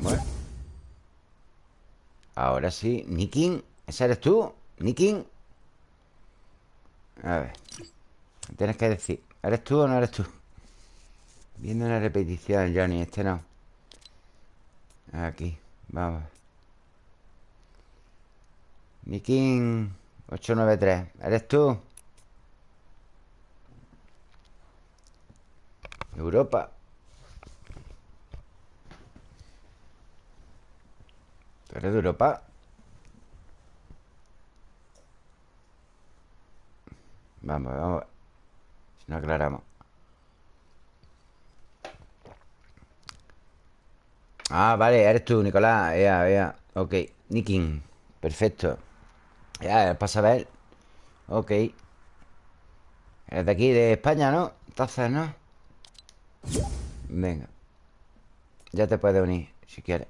Bueno. Ahora sí. Nikin, ¿ese eres tú? Nikin. A ver. Tienes que decir. ¿Eres tú o no eres tú? Viendo una repetición, Johnny. Este no. Aquí. Vamos. Nikin 893. ¿Eres tú? Europa. ¿Tú eres de Europa? Vamos, vamos. Si no aclaramos. Ah, vale, eres tú, Nicolás. Ya, ya. Ok. Nikin. Perfecto. Ya, pasa a ver. Ok. Eres de aquí, de España, ¿no? Entonces, ¿no? Venga. Ya te puedes unir, si quieres.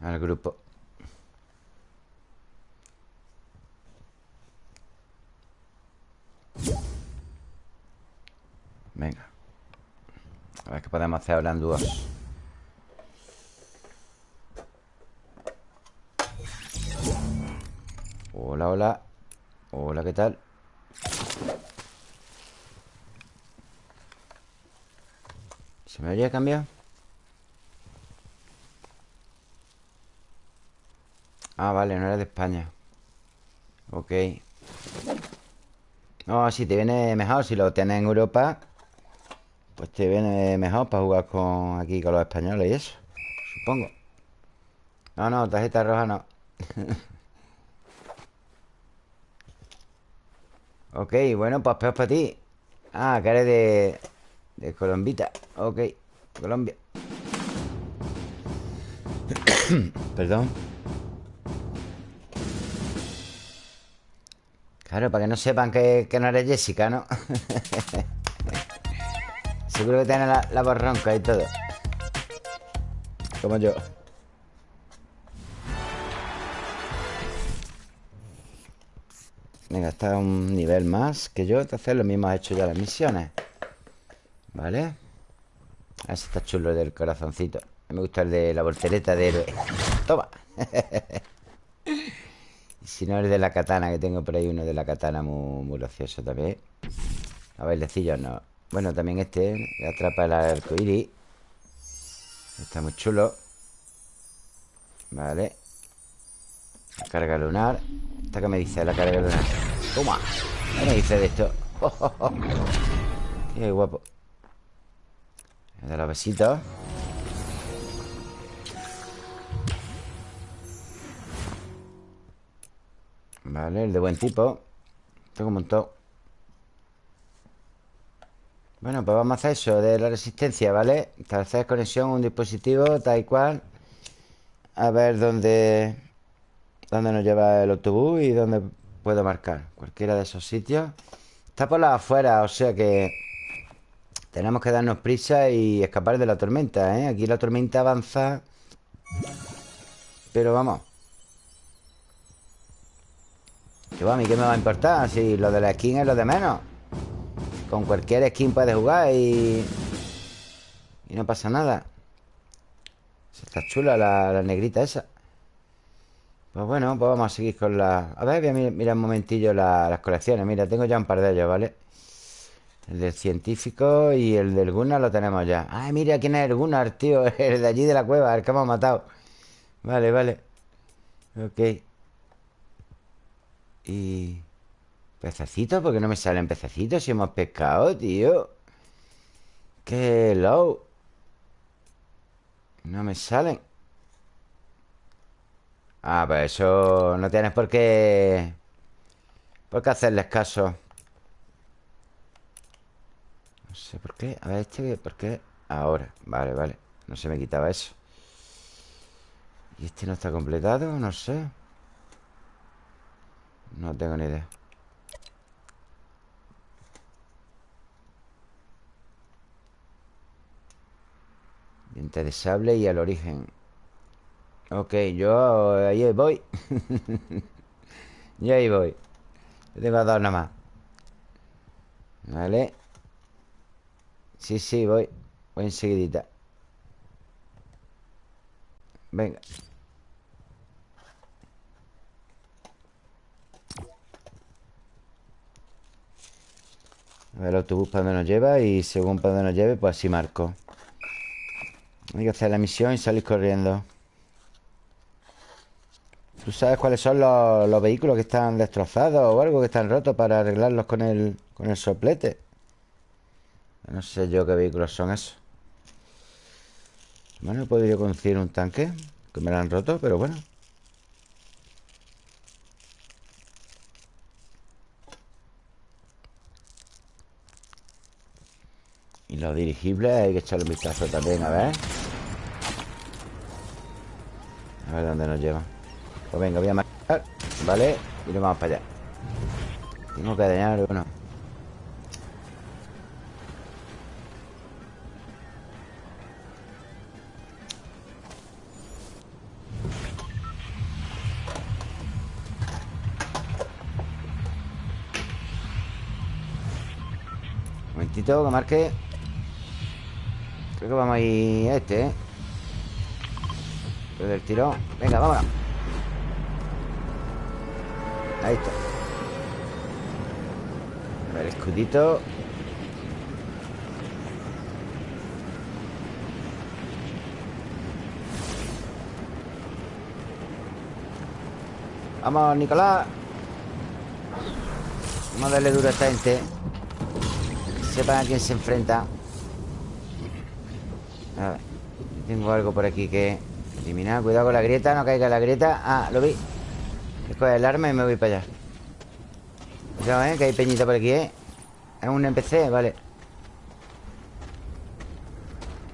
Al grupo. Venga. A ver qué podemos hacer ahora en. Hola, hola. Hola, ¿qué tal? ¿Se me habría cambiado? Ah, vale, no eres de España. Ok. No, si te viene mejor Si lo tienes en Europa Pues te viene mejor para jugar con aquí con los españoles y eso Supongo. No, no, tarjeta roja no. Ok, bueno, pues peor para ti. Ah, que eres de... De Colombita. Ok, Colombia. Perdón Claro, para que no sepan que, no eres Jessica, ¿no? Seguro que tiene la, la borronca y todo. Como yo. Venga, está un nivel más que yo Entonces lo mismo ha hecho ya las misiones. ¿Vale? Si está chulo el del corazoncito. Me gusta el de la voltereta de héroe Toma Si no, el de la katana, que tengo por ahí uno de la katana muy, muy gracioso también. A ver, decillos no. Bueno, también este, que atrapa el arcoíris. Está muy chulo. Vale. La carga lunar. ¿Esta que me dice la carga lunar? ¡Toma! ¿Qué me dice de esto? ¡Qué guapo! De los besitos. Vale, el de buen tipo. Tengo un montón. Bueno, pues vamos a hacer eso De la resistencia, ¿vale? Hacer conexión un dispositivo tal y cual. A ver dónde Dónde nos lleva el autobús Y dónde puedo marcar. Cualquiera de esos sitios. Está por la afuera, o sea que Tenemos que darnos prisa y escapar de la tormenta, ¿eh? Aquí la tormenta avanza Pero vamos a mí qué me va a importar Si lo de la skin es lo de menos. Con cualquier skin puedes jugar y... Y no pasa nada. Está chula la, negrita esa. Pues bueno, pues vamos a seguir con la... A ver, voy a un momentillo las colecciones. Mira, tengo ya un par de ellos, ¿vale? El del científico y el del Gunnar lo tenemos ya. Ay, mira quién es el Gunnar, tío El de allí de la cueva, el que hemos matado. Vale, vale. Ok y... ¿Pececitos? ¿Por qué no me salen pececitos si hemos pescado, tío? ¡Qué low! No me salen Ah, pues eso no tienes por qué... Por qué hacerles caso No sé por qué A ver, este, ¿por qué? Ahora, vale, vale No se me quitaba eso ¿Y este no está completado? No sé no tengo ni idea. Diente de sable y al origen. Ok, yo ahí voy. Yo ahí voy. Yo tengo dos nada más Vale. Sí, sí, voy. Voy enseguidita. Venga A ver el autobús para donde nos lleva Y según para donde nos lleve, pues así marco Hay que hacer la misión y salir corriendo ¿Tú sabes cuáles son los, vehículos que están destrozados o algo que están rotos para arreglarlos con el, con el soplete? No sé yo qué vehículos son esos. Bueno, he podido conseguir un tanque que me lo han roto, pero bueno. Los dirigibles hay que echarle un vistazo también, a ver. A ver dónde nos lleva. Pues venga, voy a marcar Vale, y nos vamos para allá. Tengo que dañar uno Un momentito que marque Creo que vamos a ir a este, ¿eh? Pero del tirón Venga, vámonos. Ahí está. A ver, escudito. Vamos, Nicolás. Vamos a darle duro a esta gente. Sepan a quién se enfrenta a ver, tengo algo por aquí que eliminar. Cuidado con la grieta, no caiga la grieta. Ah, lo vi. Coge el arma y me voy para allá. Cuidado, eh, que hay peñita por aquí, eh. Es un NPC, vale.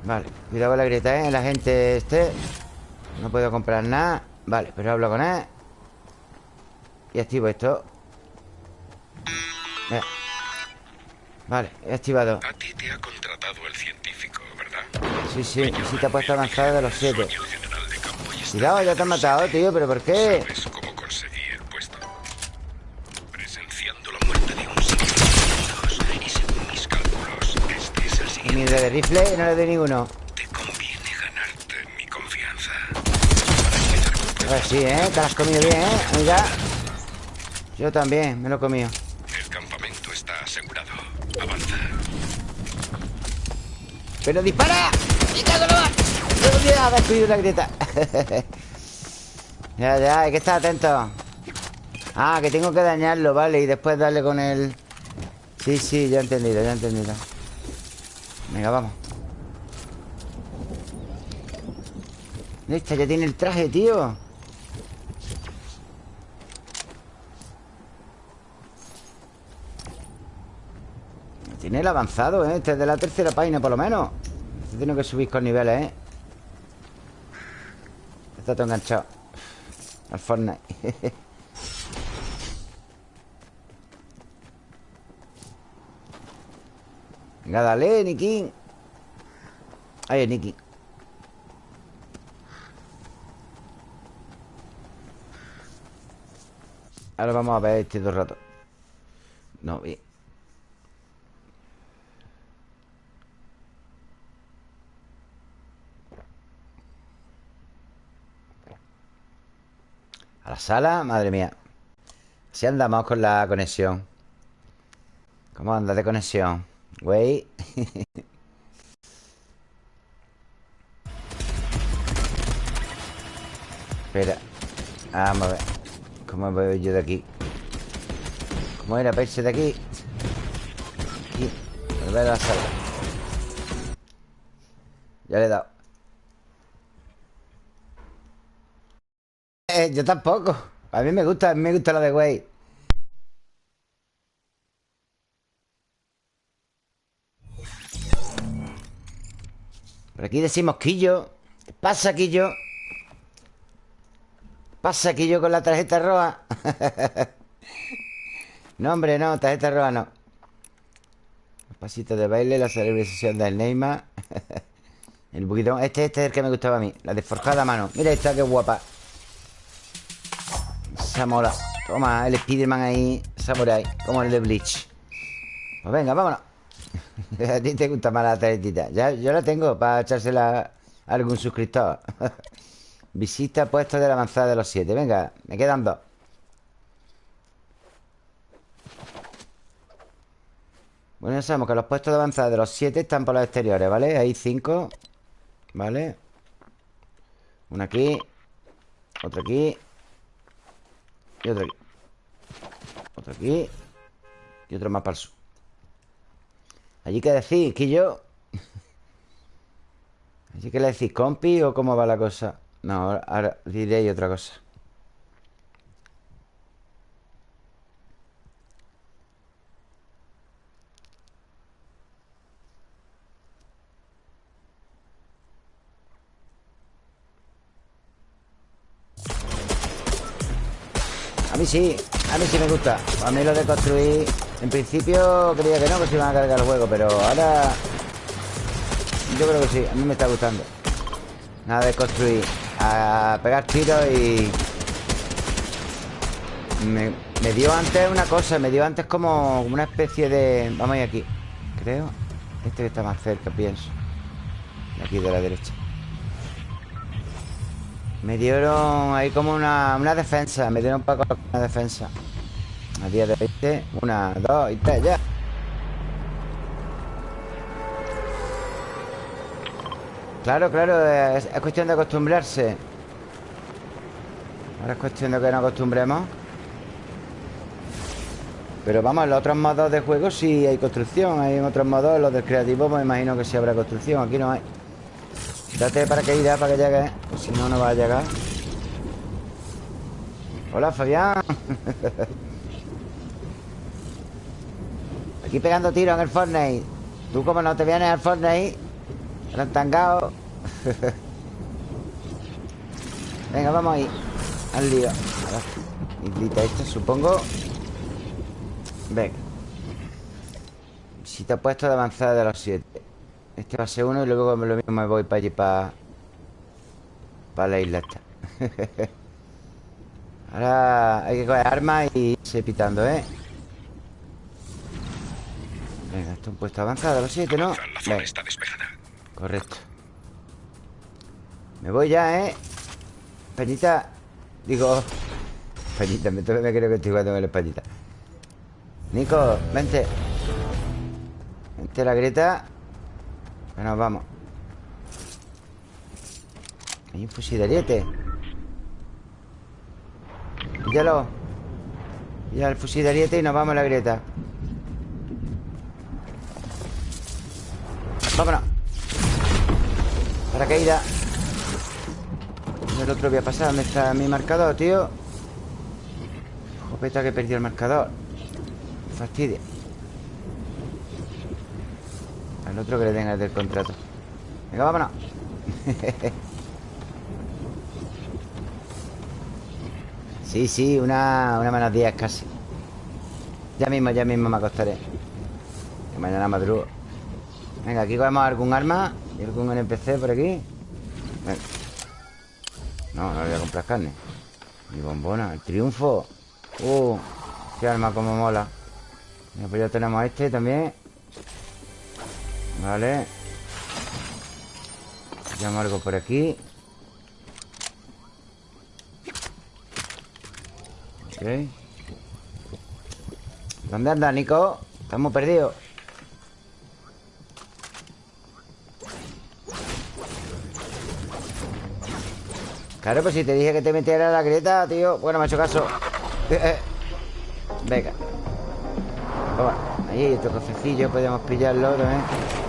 Vale, cuidado con la grieta, eh. La gente este No puedo comprar nada. Vale, pero hablo con él. Y activo esto. Vale, he activado. A ti te ha contratado el Sí, sí, visita puesto avanzada de los siete. Cuidado, ya te han matado, tío, ¿pero por qué? Ni de rifle no le doy ninguno. Te conviene ganarte mi confianza. A ver, sí, ¿eh? Te has comido bien, ¿eh, amiga? Yo también, me lo he comido. El campamento está asegurado. Avanza. ¡Pero dispara! ¡Me cago la ¡Ah, descubrí una grieta! ya, ya, hay que estar atento. Ah, que tengo que dañarlo, vale, y después darle con el... Sí, sí, ya he entendido, ya he entendido. Venga, vamos. Esta ya tiene el traje, tío. Tiene el avanzado, ¿eh? Este es de la tercera página, por lo menos. Tiene que subir con niveles, ¿eh? Está todo enganchado. Al Fortnite. Venga, dale, Niki Ahí, Niki Ahora vamos a ver este dos rato No, bien la sala, madre mía. Si andamos con la conexión. ¿Cómo anda de conexión? Güey. Espera. Vamos a ver. ¿Cómo voy yo de aquí? ¿Cómo era irse de aquí? Aquí. Volver a la sala. Ya le he dado Yo tampoco. A mí me gusta, a mí me gusta la de güey. Por aquí decimos Quillo. ¿Qué pasa, Quillo? ¿Pasa, Quillo, con la tarjeta roja? no, hombre, no, tarjeta roja no. Los pasitos de baile, la celebración del Neymar. el buguidón. Este, este es el que me gustaba a mí. La de forjada mano. Mira esta, qué guapa. Esa mola Toma, el Spiderman ahí Samurai Como el de Bleach. Pues venga, vámonos. A ti te gusta más la tarjetita. Ya, Yo la tengo para echársela a algún suscriptor. Visita puesto de la avanzada de los siete. Venga, me quedan dos. Bueno, ya sabemos que los puestos de avanzada de los siete Están por los exteriores, ¿vale? Hay cinco ¿Vale? Uno aquí Otro aquí y otro aquí. Otro aquí. Y otro más para el sur. Allí que decís, que yo Allí que le decís, compi o cómo va la cosa No, ahora, ahora diré otra cosa A mí sí, a mí sí me gusta. A mí lo de construir En principio creía que no, que se iban a cargar el juego Pero ahora Yo creo que sí, a mí me está gustando. Nada de construir A pegar tiros y me, dio antes una cosa Me dio antes como una especie de Vamos a ir aquí, creo Este que está más cerca, pienso Aquí de la derecha me dieron ahí como una, una defensa Me dieron para una defensa. A día de hoy Una, dos y tres, ya. Claro, claro es, cuestión de acostumbrarse. Ahora es cuestión de que nos acostumbremos. Pero vamos, los otros modos de juego sí hay construcción Hay otros modos, los del creativo Me imagino que sí habrá construcción Aquí no hay Date para que irá para que llegue Si no, no va a llegar. Hola, Fabián. Aquí pegando tiros en el Fortnite. Tú como no te vienes al Fortnite El tangado Venga, vamos ahí Al lío. Islita esta, supongo. Venga. Si te ha puesto de avanzada de los siete este va a ser uno y luego lo mismo me voy para allí, para... Para la isla esta. Ahora hay que coger armas y irse pitando, ¿eh? Venga, esto es un puesto avanzado, los siete, ¿no? La está despejada. Correcto. Me voy ya, ¿eh? Peñita. Digo... Peñita, me, creo que estoy jugando con la españita. Nico, vente. Vente la grieta. Bueno, vamos. Hay un fusileriete Píllalo. Ya el fusileriete y nos vamos a la grieta. Vámonos. Paracaída El otro voy a pasar. ¿Dónde está mi marcador, tío? Jopeta que perdió el marcador. Fastidia Al otro que le den el del contrato. Venga, vámonos. Sí, sí, una, una menos 10 casi. Ya mismo, ya mismo me acostaré. Que mañana madrugo. Venga, aquí cogemos algún arma ¿Y algún NPC por aquí? Venga. No, no voy a comprar carne. Mi bombona, el triunfo. Uh, qué arma como mola. Pues ya tenemos este también Vale. Llamo algo por aquí. Ok. ¿Dónde anda, Nico? Estamos perdidos. Claro, pues si te dije que te metiera la grieta, tío Bueno, me ha hecho caso. Venga. Toma, ahí hay otro cofecillo Podemos pillarlo también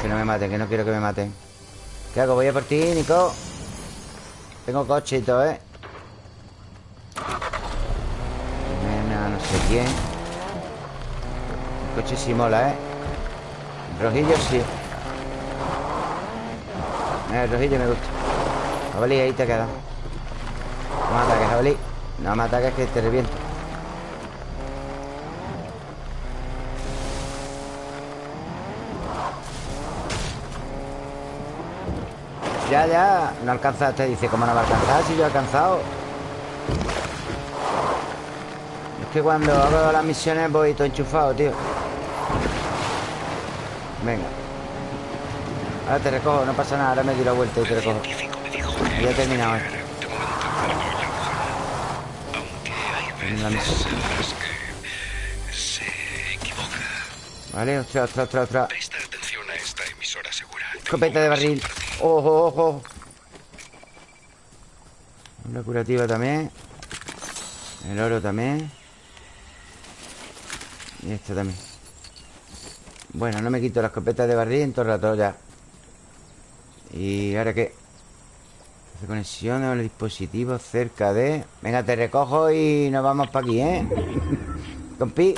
Que no me maten, que no quiero que me maten. ¿Qué hago? Voy a por ti, Nico. Tengo coche y todo, ¿eh? Nena, no sé quién. Coche sí mola, ¿eh? El rojillo sí. Mira, El rojillo me gusta. Jabalí, ahí te queda No me ataques, jabalí. No me ataques que te reviento Ya, ya No alcanzaste Dice, ¿cómo no va a alcanzar? Si yo he alcanzado. Es que cuando hago las misiones Voy todo enchufado, tío. Venga. Ahora te recojo, no pasa nada Ahora me doy la vuelta y te recojo. Ya he terminado esto equivoca. Vale, ostras, ostras, ostras, ostras. Escopeta de barril. Ojo, ojo. Una curativa también. El oro también. Y esto también. Bueno, no me quito la escopeta de barril en todo el rato ya. ¿Y ahora qué? Hace conexión con el dispositivo cerca de... Venga, te recojo y nos vamos para aquí, ¿eh? Compi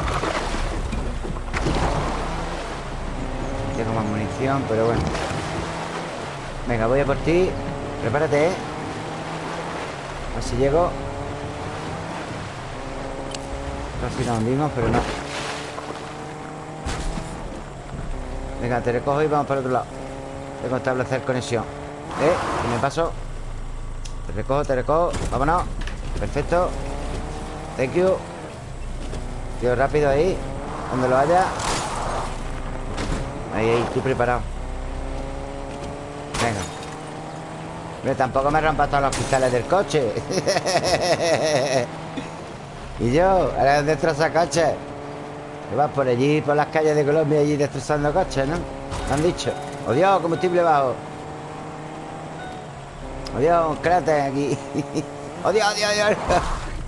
Tengo más munición, pero bueno Venga, voy a por ti. Prepárate, ¿eh? A ver si llego. Casi nos hundimos, pero no. Venga, te recojo y vamos para el otro lado. Tengo que establecer conexión. ¿Eh? Y me paso. Te recojo, te recojo. Vámonos. Perfecto. Thank you. Tío, rápido ahí. Donde lo haya. Ahí, ahí, estoy preparado Venga Hombre, tampoco me rompas todos los cristales del coche. Y yo, ahora destroza coches Que vas por allí, por las calles de Colombia Allí destrozando coches, ¿no? Me han dicho. ¡Oh Dios, combustible bajo! ¡Oh Dios, un cráter aquí! ¡Oh Dios, Dios, Dios!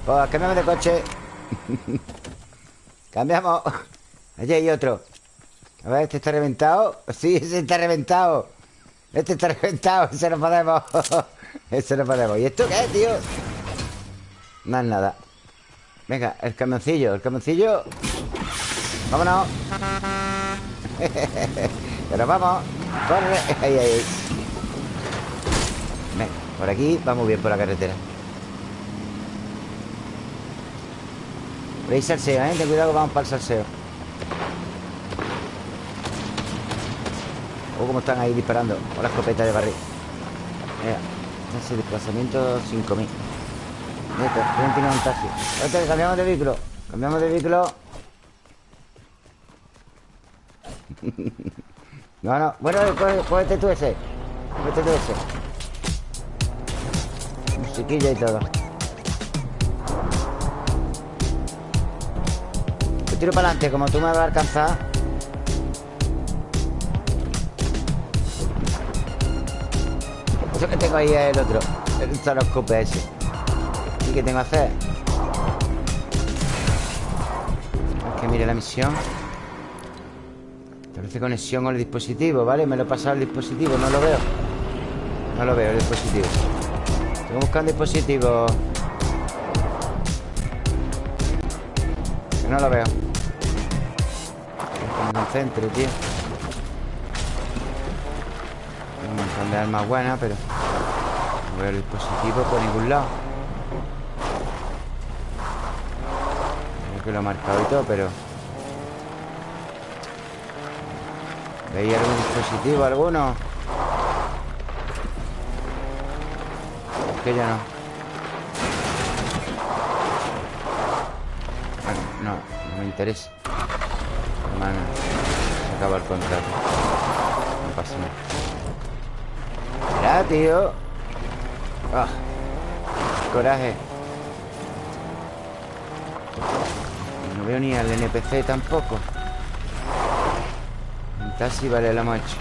Pues cambiamos de coche. Cambiamos. Allí hay otro. A ver, este está reventado Sí, ese está reventado Este está reventado Ese no podemos Ese no podemos. ¿Y esto qué tío? No es nada. Venga, el camioncillo El camioncillo. Vámonos. Pero vamos Corre. Ahí, ahí Venga, por aquí Vamos bien por la carretera. Por ahí salseo, ¿eh? Ten cuidado que vamos para el salseo O cómo están ahí disparando Con la escopeta de barril. Mira Ese desplazamiento 5000 Mira, pueden tirar un taxi Vete, cambiamos de vehículo. Cambiamos de vehículo. No, no Bueno, cógete tú ese Cógete tú ese Musiquilla y todo. Yo tiro para adelante Como tú me vas a alcanzar Eso que tengo ahí es el otro El zaroscope ese. ¿Y qué tengo que hacer? Es que mire la misión. Establece conexión con el dispositivo, ¿vale? Me lo he pasado al dispositivo, no lo veo. No lo veo el dispositivo. Buscar un dispositivo. No lo veo. Que me concentre, tío Son de armas buenas, pero No veo el dispositivo por ningún lado. Creo que lo he marcado y todo, pero ¿Veis algún dispositivo alguno? que ya no. No, no me interesa. Hermano, se acaba el contrato. No pasa nada Ah, Coraje No veo ni al NPC tampoco taxi vale, hemos hecho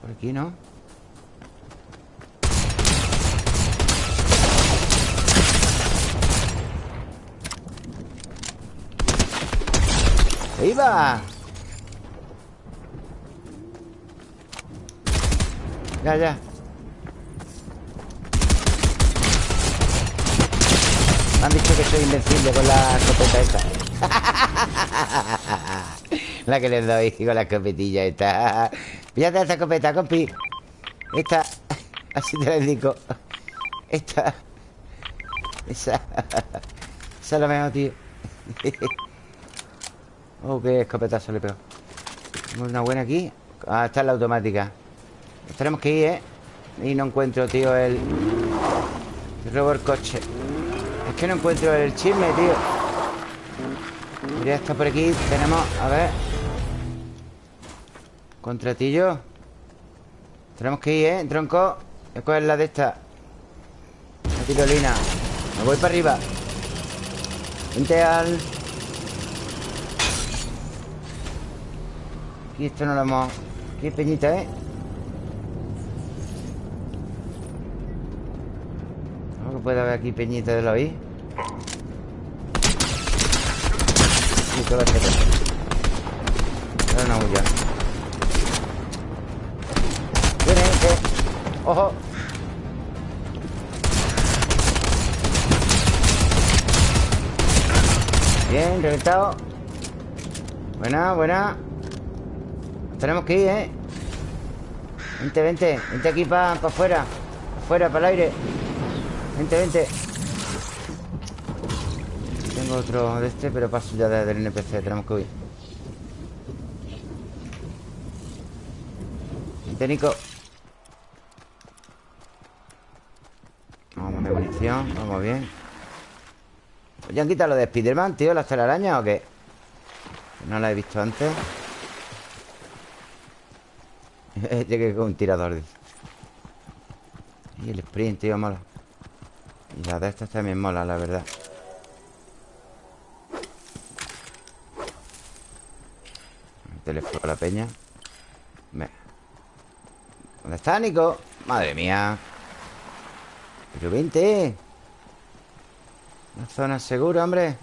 Por aquí, ¿no? ¡Iba! Ya, ya. Me han dicho que soy invencible con la escopeta esta. La que les doy con la escopetilla esta. Fíjate esta escopeta, compi. Esta Así te la indico. Esta. Esa. Esa es la mejor, tío. Oh, qué escopetazo le pego una buena aquí. Ah, está la automática Nos tenemos que ir, ¿eh? Y no encuentro, tío, el... robo el coche. Es que no encuentro el chisme, tío. Mira, está por aquí Tenemos, a ver. Contratillo. Tenemos que ir, ¿eh? Tronco. Voy a coger la de esta. La tirolina. Me voy para arriba. Vente al... Aquí esto no lo hemos... Aquí peñita, ¿eh? ¿Cómo que puede haber aquí peñita de la oí? Sí, todo este Pero no huya Viene, eh. ¡Ojo! Bien, reventado Buena, buena tenemos que ir, ¿eh? Vente, vente Vente aquí para pa afuera Afuera, para el aire Vente, vente. Tengo otro de este Pero paso ya desde el NPC Tenemos que huir. Vente, Nico. Vamos de munición Vamos bien. ¿Ya han quitado lo de Spiderman, tío? ¿Las telarañas o qué? No la he visto antes. Llegué con un tirador Y el sprint, tío, mola Y la de estas también mola, la verdad. Teléfono a la peña. ¿Dónde está, Nico? Madre mía. Pero vente. Una zona segura, hombre.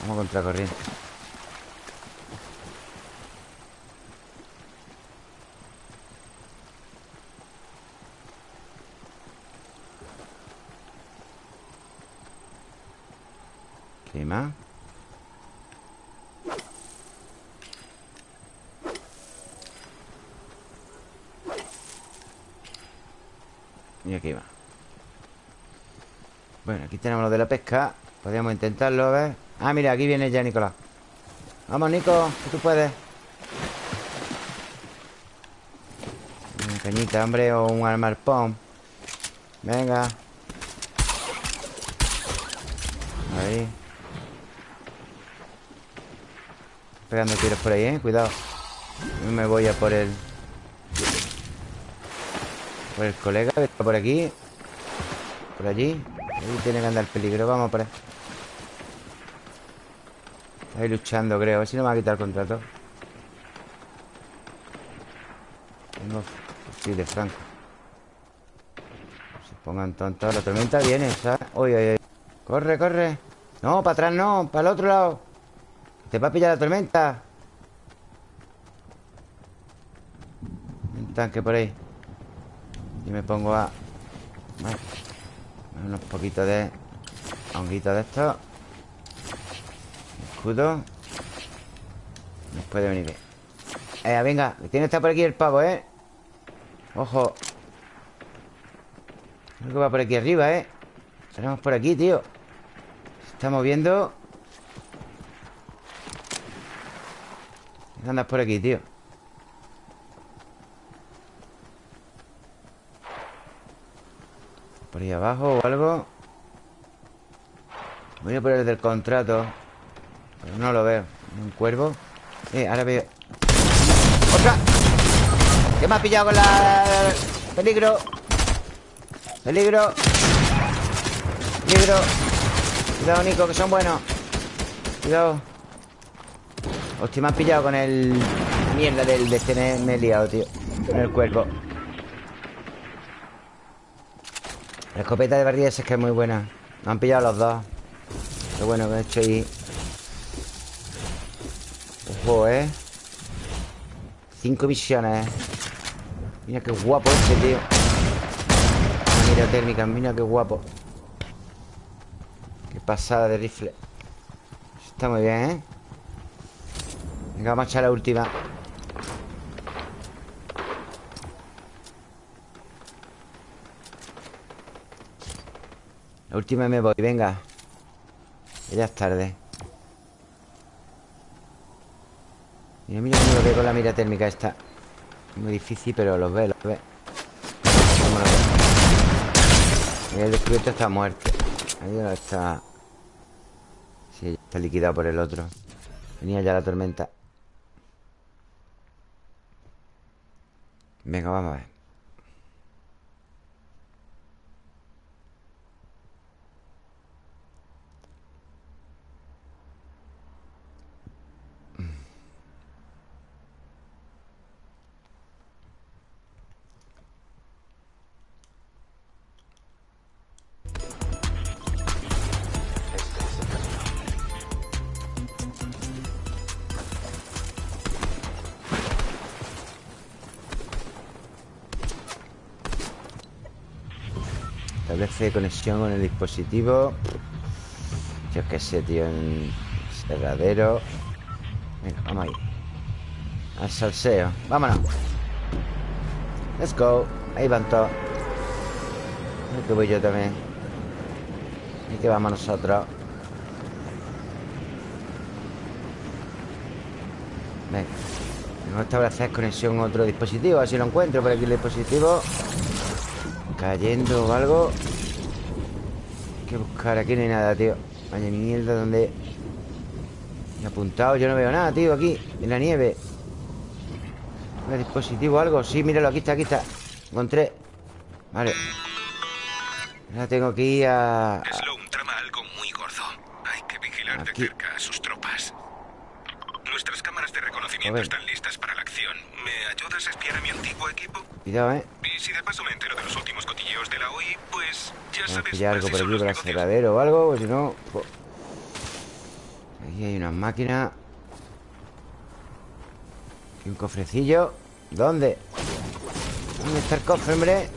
Vamos contra corriente más Y aquí va. Bueno, aquí tenemos lo de la pesca. Podríamos intentarlo, a ver. Ah, mira, aquí viene ya Nicolás. Vamos, Nico, que tú puedes. Una cañita, hombre, o un armarpón. Venga. Ahí Pegando tiros por ahí, ¿eh? Cuidado. Me voy a por el... Por el colega que está por aquí Por allí. Ahí tiene que andar peligro Vamos por ahí. Está ahí luchando, creo A ver si no me va a quitar el contrato. Tengo... Sí, de franco. Se pongan tontos La tormenta viene, ¿sabes? Uy, uy, uy. Corre, corre. No, para atrás no Para el otro lado te va a pillar la tormenta Un tanque por ahí. Y me pongo a... Unos poquitos de... Honguitos de estos. Escudo. Nos puede venir bien. Eh, venga Tiene que estar por aquí el pavo, ¿eh? Ojo. Creo que va por aquí arriba, ¿eh? Tenemos por aquí, tío. Se está moviendo Andas por aquí, tío. Por ahí abajo o algo. Voy a poner el del contrato Pero no lo veo. Un cuervo. Eh, ahora veo. ¡Otra! ¿Qué me ha pillado con la... Peligro. Peligro. Peligro. Cuidado, Nico, que son buenos. Cuidado Hostia, me han pillado con el... Mierda del de este me, he liado, tío. Con el cuervo La escopeta de barriles es que es muy buena. Me han pillado los dos. Qué bueno que he hecho ahí Ojo, ¿eh? Cinco misiones, ¿eh? Mira qué guapo este, tío. Mira térmica, mira qué guapo. Qué pasada de rifle. Está muy bien, ¿eh? Venga, vamos a echar la última. La última me voy, venga. Ya es tarde. Mira, mira cómo lo veo con la mira térmica esta. Muy difícil, pero los ve, los ve. El descubierto está muerto. Ahí está. Sí, está liquidado por el otro. Venía ya la tormenta Venga, vamos a ver Establece conexión con el dispositivo. Yo qué sé, tío En cerradero. Venga, vamos ahí. Al salseo. Vámonos. Let's go. Ahí van todos. Ahí voy yo también. Ahí que vamos nosotros. Venga. A establecer conexión con otro dispositivo A si lo encuentro por aquí el dispositivo Cayendo o algo Hay que buscar Aquí no hay nada, tío Vaya mierda, ¿dónde? He apuntado, yo no veo nada, tío, aquí En la nieve ¿Un dispositivo o algo? Sí, míralo, aquí está, aquí está Encontré Vale Ahora tengo que ir a... Sloan trama algo muy gordo. Hay que vigilar Aquí. de cerca a sus tropas. Nuestras cámaras de reconocimiento están listas para la acción. ¿Me ayudas a espiar a mi antiguo equipo? Cuidado, ¿eh? Y si de paso me entero de los últimos cotilleos de la OI, pues ya sabes pillar algo por aquí Para el cerradero o algo Porque si no... Aquí hay unas máquinas Aquí un cofrecillo. ¿Dónde? ¿Dónde está el cofre, hombre?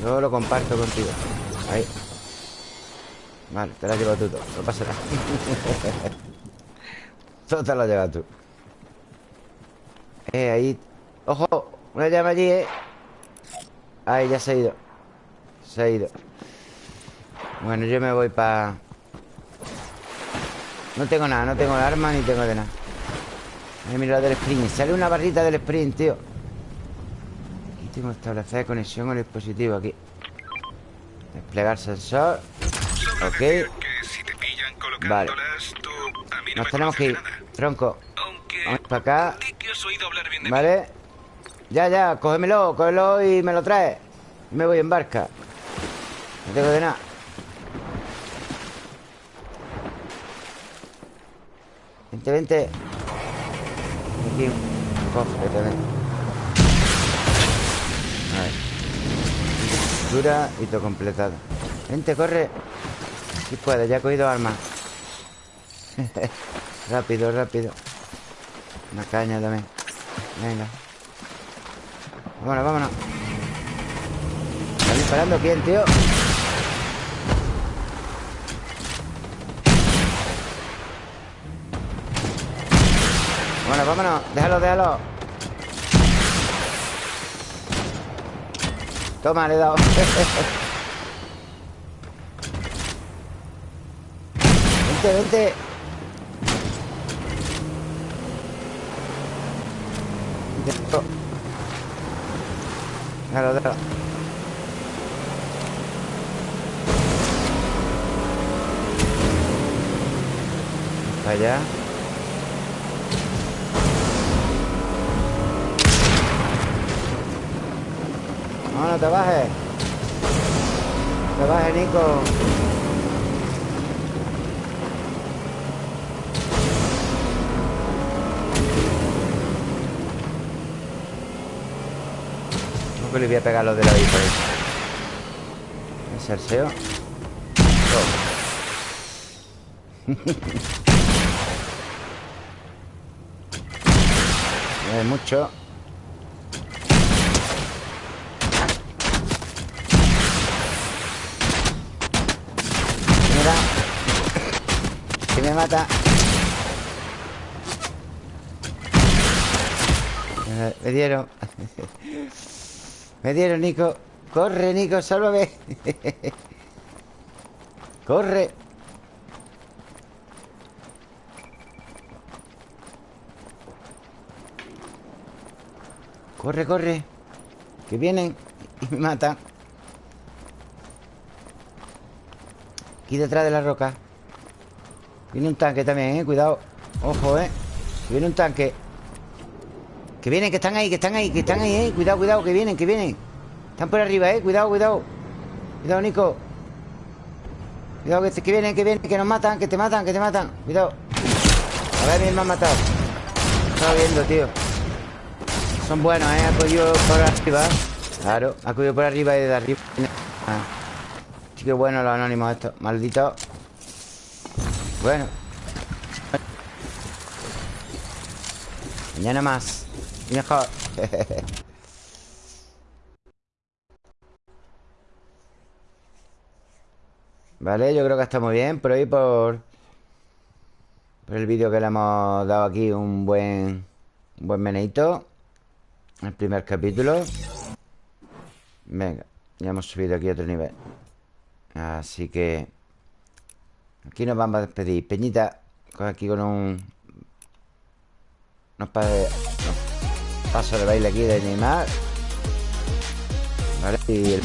Yo lo comparto contigo. Ahí. Vale, te lo has llevado tú todo. No pasa nada. Todo te lo has llevado tú. Eh, ahí. ¡Ojo! Una llama allí, eh Ahí, ya se ha ido. Se ha ido. Bueno, yo me voy para... No tengo nada, no tengo arma ni tengo de nada. Ahí mira la del sprint. Sale una barrita del sprint, tío. Aquí tengo que establecer conexión con el dispositivo Aquí. Desplegar sensor. Ok. no Nos tenemos que ir. Tronco. Vamos para acá. ¿Vale? Ya, ya, cógemelo, cógelo y me lo traes Me voy en barca. No tengo de nada. Vente, vente. Aquí un cofre también. A ver. Dura y todo completado. Vente, corre. Si puedes, ya he cogido armas. Rápido, rápido. Una caña también. Venga Vámonos, vámonos. ¿Está disparando quién, tío? Vámonos, vámonos. Déjalo, déjalo. Toma, le he dado. Vente, vente. Déjalo, déjalo allá. No, no te bajes. Te bajes, Nico que le voy a pegar los de la ahí por El salseo No. Es mucho. Que me mata. Eh, Me dieron Me dieron, Nico Corre, Nico, sálvame. Corre. Corre, corre Que vienen y me matan. Aquí detrás de la roca. Viene un tanque también, eh Cuidado. Ojo, eh viene un tanque Que vienen, que están ahí, que están ahí Que están ahí, eh. Cuidado, cuidado, que vienen, que vienen. Están por arriba, eh. Cuidado, cuidado. Cuidado, Nico. Cuidado, que, que vienen, que vienen Que nos matan, que te matan, que te matan. Cuidado. A ver, bien me han matado. Estaba viendo, tío. Son buenos, eh. Ha cogido por arriba. Claro, ha cogido por arriba y de arriba. Ah. Sí que bueno los anónimos estos. Malditos Bueno. Mañana más mejor Vale, yo creo que está muy bien Por ahí por Por el vídeo que le hemos dado aquí Un buen Un buen meneito El primer capítulo. Venga Ya hemos subido aquí a otro nivel. Así que Aquí nos vamos a despedir. Peñita Aquí con un Unos pa pasos de baile aquí de Neymar. ¿Vale? Y el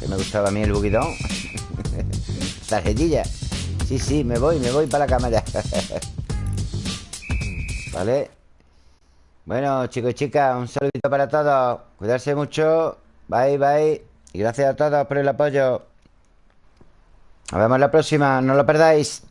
Que me gustaba a mí el buguidón Tarjetilla Sí, sí, me voy, me voy para la cama ya ¿Vale? Bueno, chicos y chicas Un saludito para todos. Cuidarse mucho. Bye, bye. Y gracias a todos por el apoyo. Nos vemos la próxima, no lo perdáis.